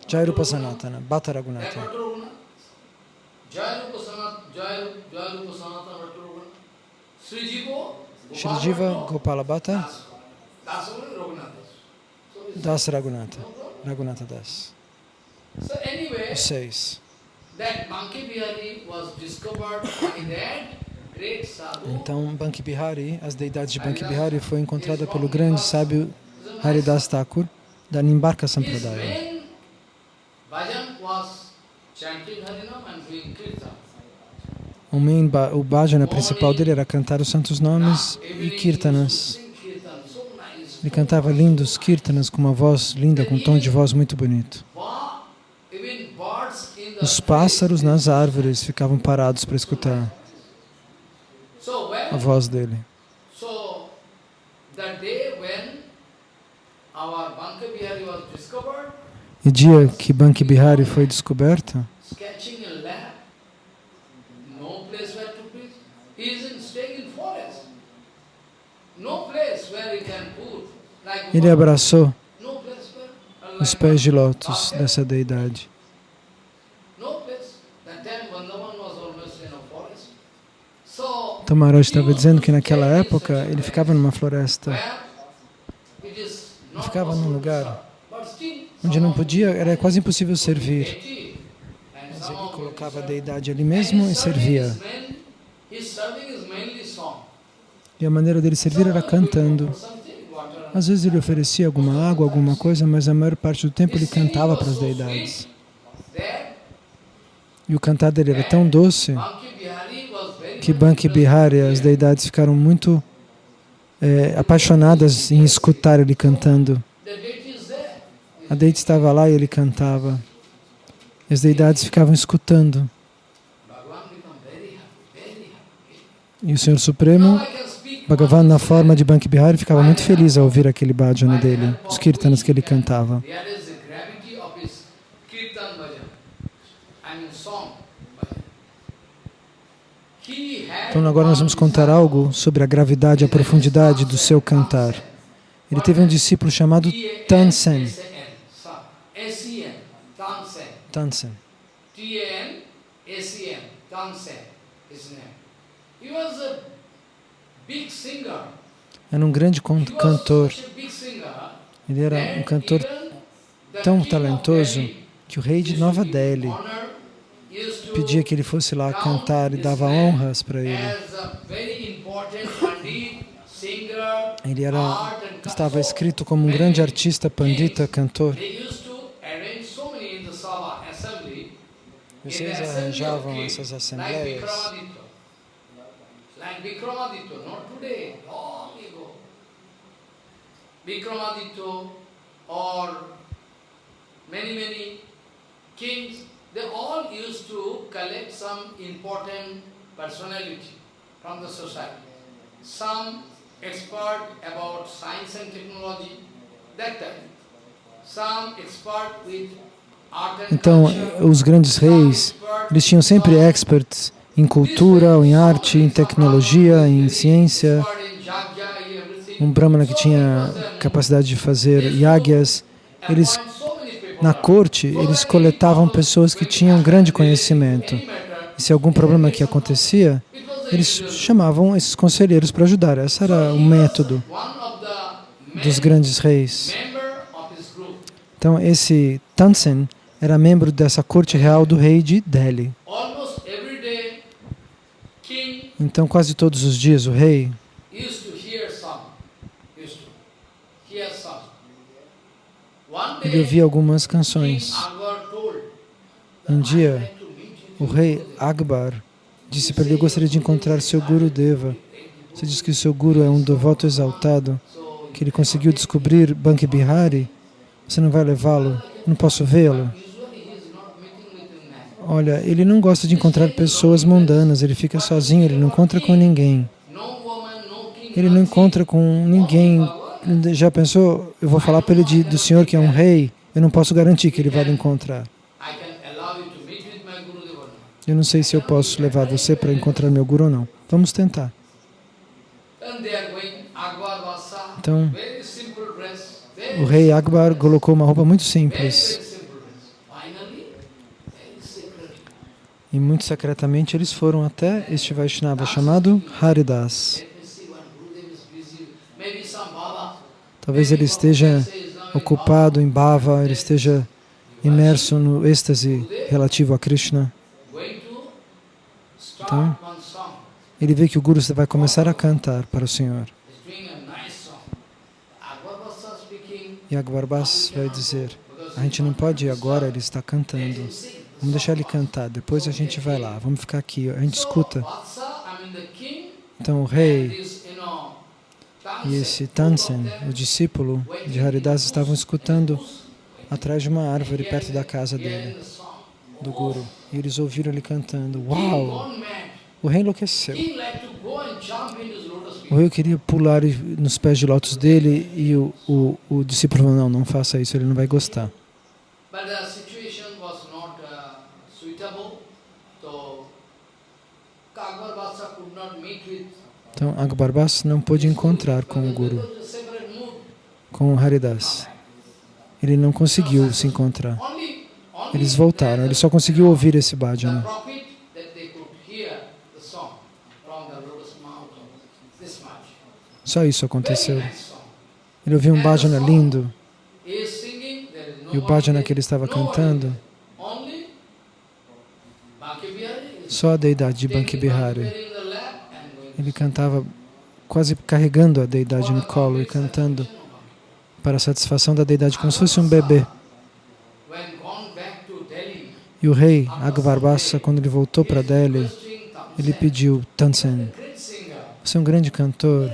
Jairupa Sanatana, Bhatta Raghunatha. Shri Jiva Gopala Bhatta, Das Raghunatha, Raghunatha Das. Os seis. Então, Banki Bihari, as deidades de Banki Bihari, foi encontrada pelo grande sábio Haridas Thakur, da Nimbarka Sampradaya. O, main, o bhajana principal dele era cantar os santos nomes e kirtanas. Ele cantava lindos kirtanas com uma voz linda, com um tom de voz muito bonito. Os pássaros nas árvores ficavam parados para escutar a voz dele. E dia que Banki Bihari foi descoberto, ele abraçou os pés de lótus dessa deidade. Então Maharaj estava dizendo que naquela época ele ficava numa floresta, ele ficava num lugar onde não podia, era quase impossível servir. Mas ele colocava a deidade ali mesmo e servia. E a maneira dele servir era cantando. Às vezes ele oferecia alguma água, alguma coisa, mas a maior parte do tempo ele cantava para as deidades. E o cantar dele era tão doce que Banki Bihari, as deidades ficaram muito é, apaixonadas em escutar ele cantando. A deidade estava lá e ele cantava. E as deidades ficavam escutando. E o Senhor Supremo, Bhagavan na forma de Banki Bihari, ficava muito feliz ao ouvir aquele bhajana dele, os kirtanas que ele cantava. Então agora nós vamos contar algo sobre a gravidade e a profundidade do seu cantar. Ele teve um discípulo chamado Tansen. Tansen. Era um grande cantor. Ele era um cantor tão talentoso que o rei de Nova Delhi pedia que ele fosse lá cantar e dava honras para ele. Ele era, estava escrito como um grande artista, pandita, cantor. Vocês arranjavam essas assembleias. Vikramaditya or many, many kings they all used to collect some important personality from the society. Some expert about science and technology, that time. Some expert with então, os grandes reis, eles tinham sempre experts em cultura, em arte, em tecnologia, em ciência. Um brahmana que tinha capacidade de fazer yagyas. Eles na corte, eles coletavam pessoas que tinham grande conhecimento. E se algum problema que acontecia, eles chamavam esses conselheiros para ajudar. Esse era o método dos grandes reis. Então, esse Tansen era membro dessa corte real do rei de Delhi. Então, quase todos os dias, o rei ele ouvia algumas canções. Um dia, o rei Akbar disse para ele, eu gostaria de encontrar seu Guru Deva. Você diz que o seu Guru é um devoto exaltado, que ele conseguiu descobrir Banki Bihari. Você não vai levá-lo? Não posso vê-lo? Olha, ele não gosta de encontrar pessoas mundanas, ele fica sozinho, ele não encontra com ninguém. Ele não encontra com ninguém já pensou, eu vou falar para ele de, do Senhor que é um rei, eu não posso garantir que ele vai lhe encontrar. Eu não sei se eu posso levar você para encontrar meu Guru ou não. Vamos tentar. Então, o rei Akbar colocou uma roupa muito simples. E muito secretamente eles foram até este Vaishnava chamado Haridas. Talvez ele esteja ocupado em bhava, ele esteja imerso no êxtase relativo a Krishna. Então, ele vê que o Guru vai começar a cantar para o Senhor. E Akbarbas vai dizer, a gente não pode ir agora, ele está cantando. Vamos deixar ele cantar, depois a gente vai lá, vamos ficar aqui, a gente escuta. Então o rei e esse Tansen, o discípulo de Haridas, estavam escutando atrás de uma árvore perto da casa dele, do Guru. E eles ouviram ele cantando. Uau! O rei enlouqueceu. O rei queria pular nos pés de lótus dele e o, o, o discípulo falou, não, não faça isso, ele não vai gostar. Então, Akbarbas não pôde encontrar com o Guru, com o Haridas. Ele não conseguiu se encontrar. Eles voltaram, ele só conseguiu ouvir esse bhajana. Só isso aconteceu. Ele ouviu um bhajana lindo e o bhajana que ele estava cantando, só a deidade de Banki Bihari. Ele cantava quase carregando a deidade no colo e cantando para a satisfação da deidade, como se fosse um bebê. E o rei Agvarbhasa, quando ele voltou para Delhi, ele pediu, Tansen, você é um grande cantor,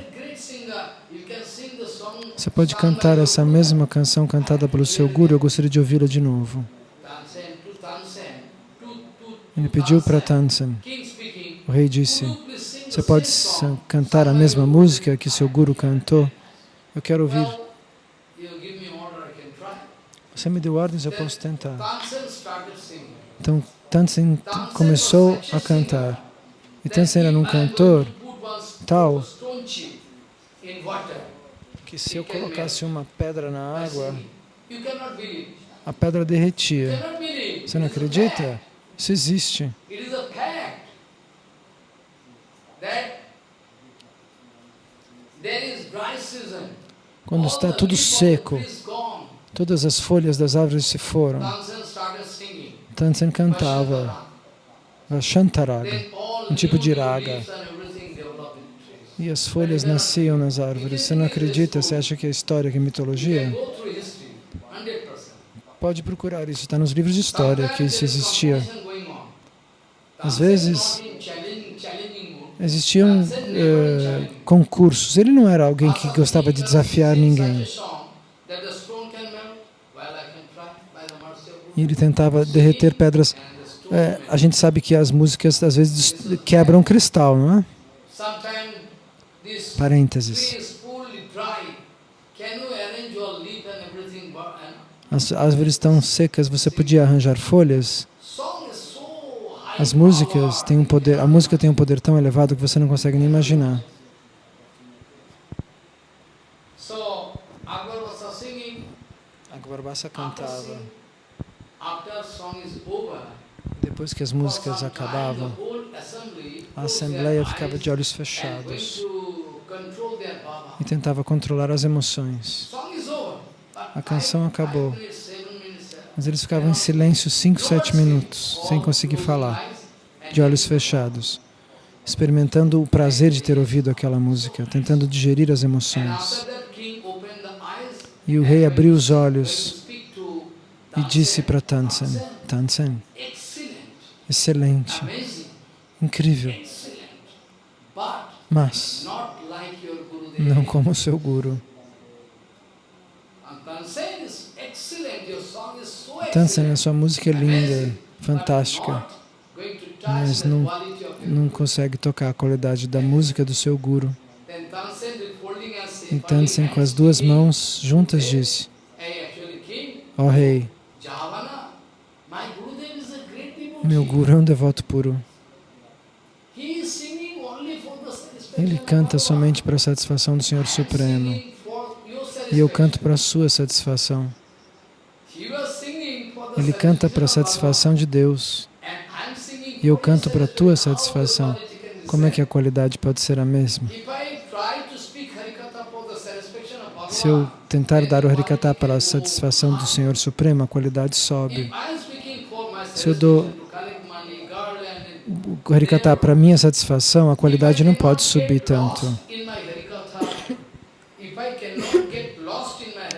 você pode cantar essa mesma canção cantada pelo seu guru, eu gostaria de ouvi-la de novo. Ele pediu para Tansen. O rei disse, você pode cantar a mesma música que seu guru cantou? Eu quero ouvir. Você me deu ordens, eu posso tentar. Então, Tansen começou a cantar. E Tansen era um cantor tal que se eu colocasse uma pedra na água, a pedra derretia. Você não acredita? Isso existe. Quando está tudo seco, todas as folhas das árvores se foram. Tansen cantava Shantaraga, um tipo de raga. E as folhas nasciam nas árvores. Você não acredita? Você acha que é história, que é mitologia? Pode procurar isso, está nos livros de história que isso existia. Às vezes, existiam eh, concursos. Ele não era alguém que gostava de desafiar ninguém. E ele tentava derreter pedras. É, a gente sabe que as músicas às vezes quebram cristal, não é? Parênteses. As árvores estão secas, você podia arranjar folhas? As músicas têm um poder, a música tem um poder tão elevado que você não consegue nem imaginar. Agvarbhasa cantava. Depois que as músicas acabavam, a assembleia ficava de olhos fechados e tentava controlar as emoções. A canção acabou, mas eles ficavam em silêncio 5, 7 minutos, sem conseguir falar, de olhos fechados, experimentando o prazer de ter ouvido aquela música, tentando digerir as emoções. E o rei abriu os olhos e disse para Tansen, Tansen, excelente, incrível, mas não como seu guru. Tansen, a sua música é linda, fantástica, mas não, não consegue tocar a qualidade da música do seu guru. E Tansen, com as duas mãos juntas, disse, Ó oh, rei, meu guru é um devoto puro. Ele canta somente para a satisfação do Senhor Supremo. E eu canto para a sua satisfação. Ele canta para a satisfação de Deus. E eu canto para a tua satisfação. Como é que a qualidade pode ser a mesma? Se eu tentar dar o Harikata para a satisfação do Senhor Supremo, a qualidade sobe. Se eu dou o Harikata para minha satisfação, a qualidade não pode subir tanto.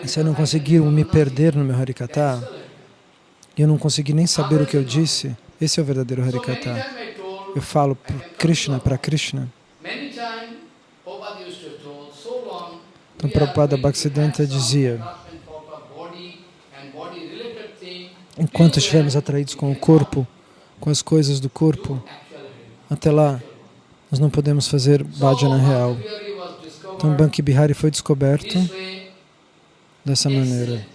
Se eu não conseguir me perder no meu Harikata, e eu não conseguir nem saber o que eu disse, esse é o verdadeiro Harikata. Eu falo para Krishna, para Krishna. Então, Prabhupada Bhaktisiddhanta dizia, enquanto estivermos atraídos com o corpo, com as coisas do corpo, até lá nós não podemos fazer bhajana real. Então Banki Bihari foi descoberto dessa maneira.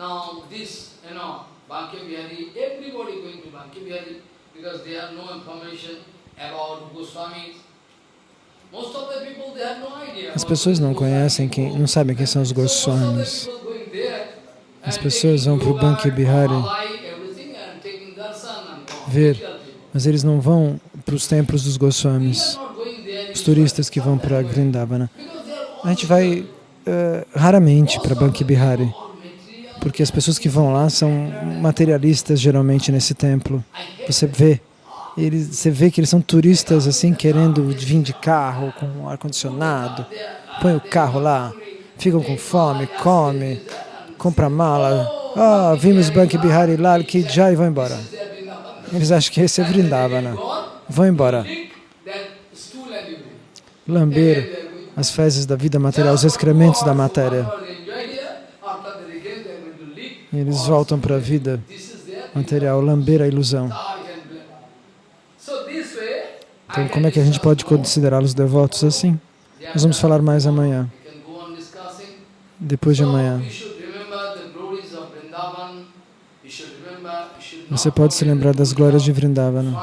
Now this, you know, Banki Bihari, everybody going to Banki Bihari because they have no information about Goswamis. As pessoas não conhecem, quem, não sabem quem são os Goswamis. As pessoas vão para o Banki Bihari ver mas eles não vão para os templos dos Goswamis, os turistas que vão para Vrindavana. A gente vai uh, raramente para Banki Bihari, porque as pessoas que vão lá são materialistas geralmente nesse templo. Você vê, eles, você vê que eles são turistas assim, querendo vir de carro, com ar-condicionado, põe o carro lá, ficam com fome, come, compra mala, ah, vimos Banki Bihari Lal Ki Jai e vão embora. Eles acham que esse é Vrindavana. Vão embora. Lamber as fezes da vida material, os excrementos da matéria. E eles voltam para a vida material, lamber a ilusão. Então, como é que a gente pode considerá-los devotos assim? Nós vamos falar mais amanhã, depois de amanhã. Você pode se lembrar das glórias de Vrindavana.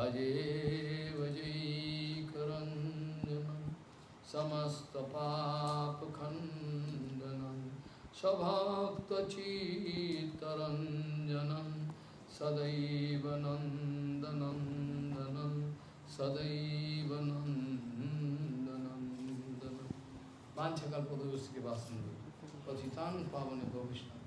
भजे भजैकरञ्जनं समस्तपापखण्डनं स्वभक्तचित्तरञ्जनं सदैव नन्दनन्दनं सदैव नन्दनन्दनं। वाञ्छकल्पतरुस्य वासन्दु पतितान् पावने भविष्य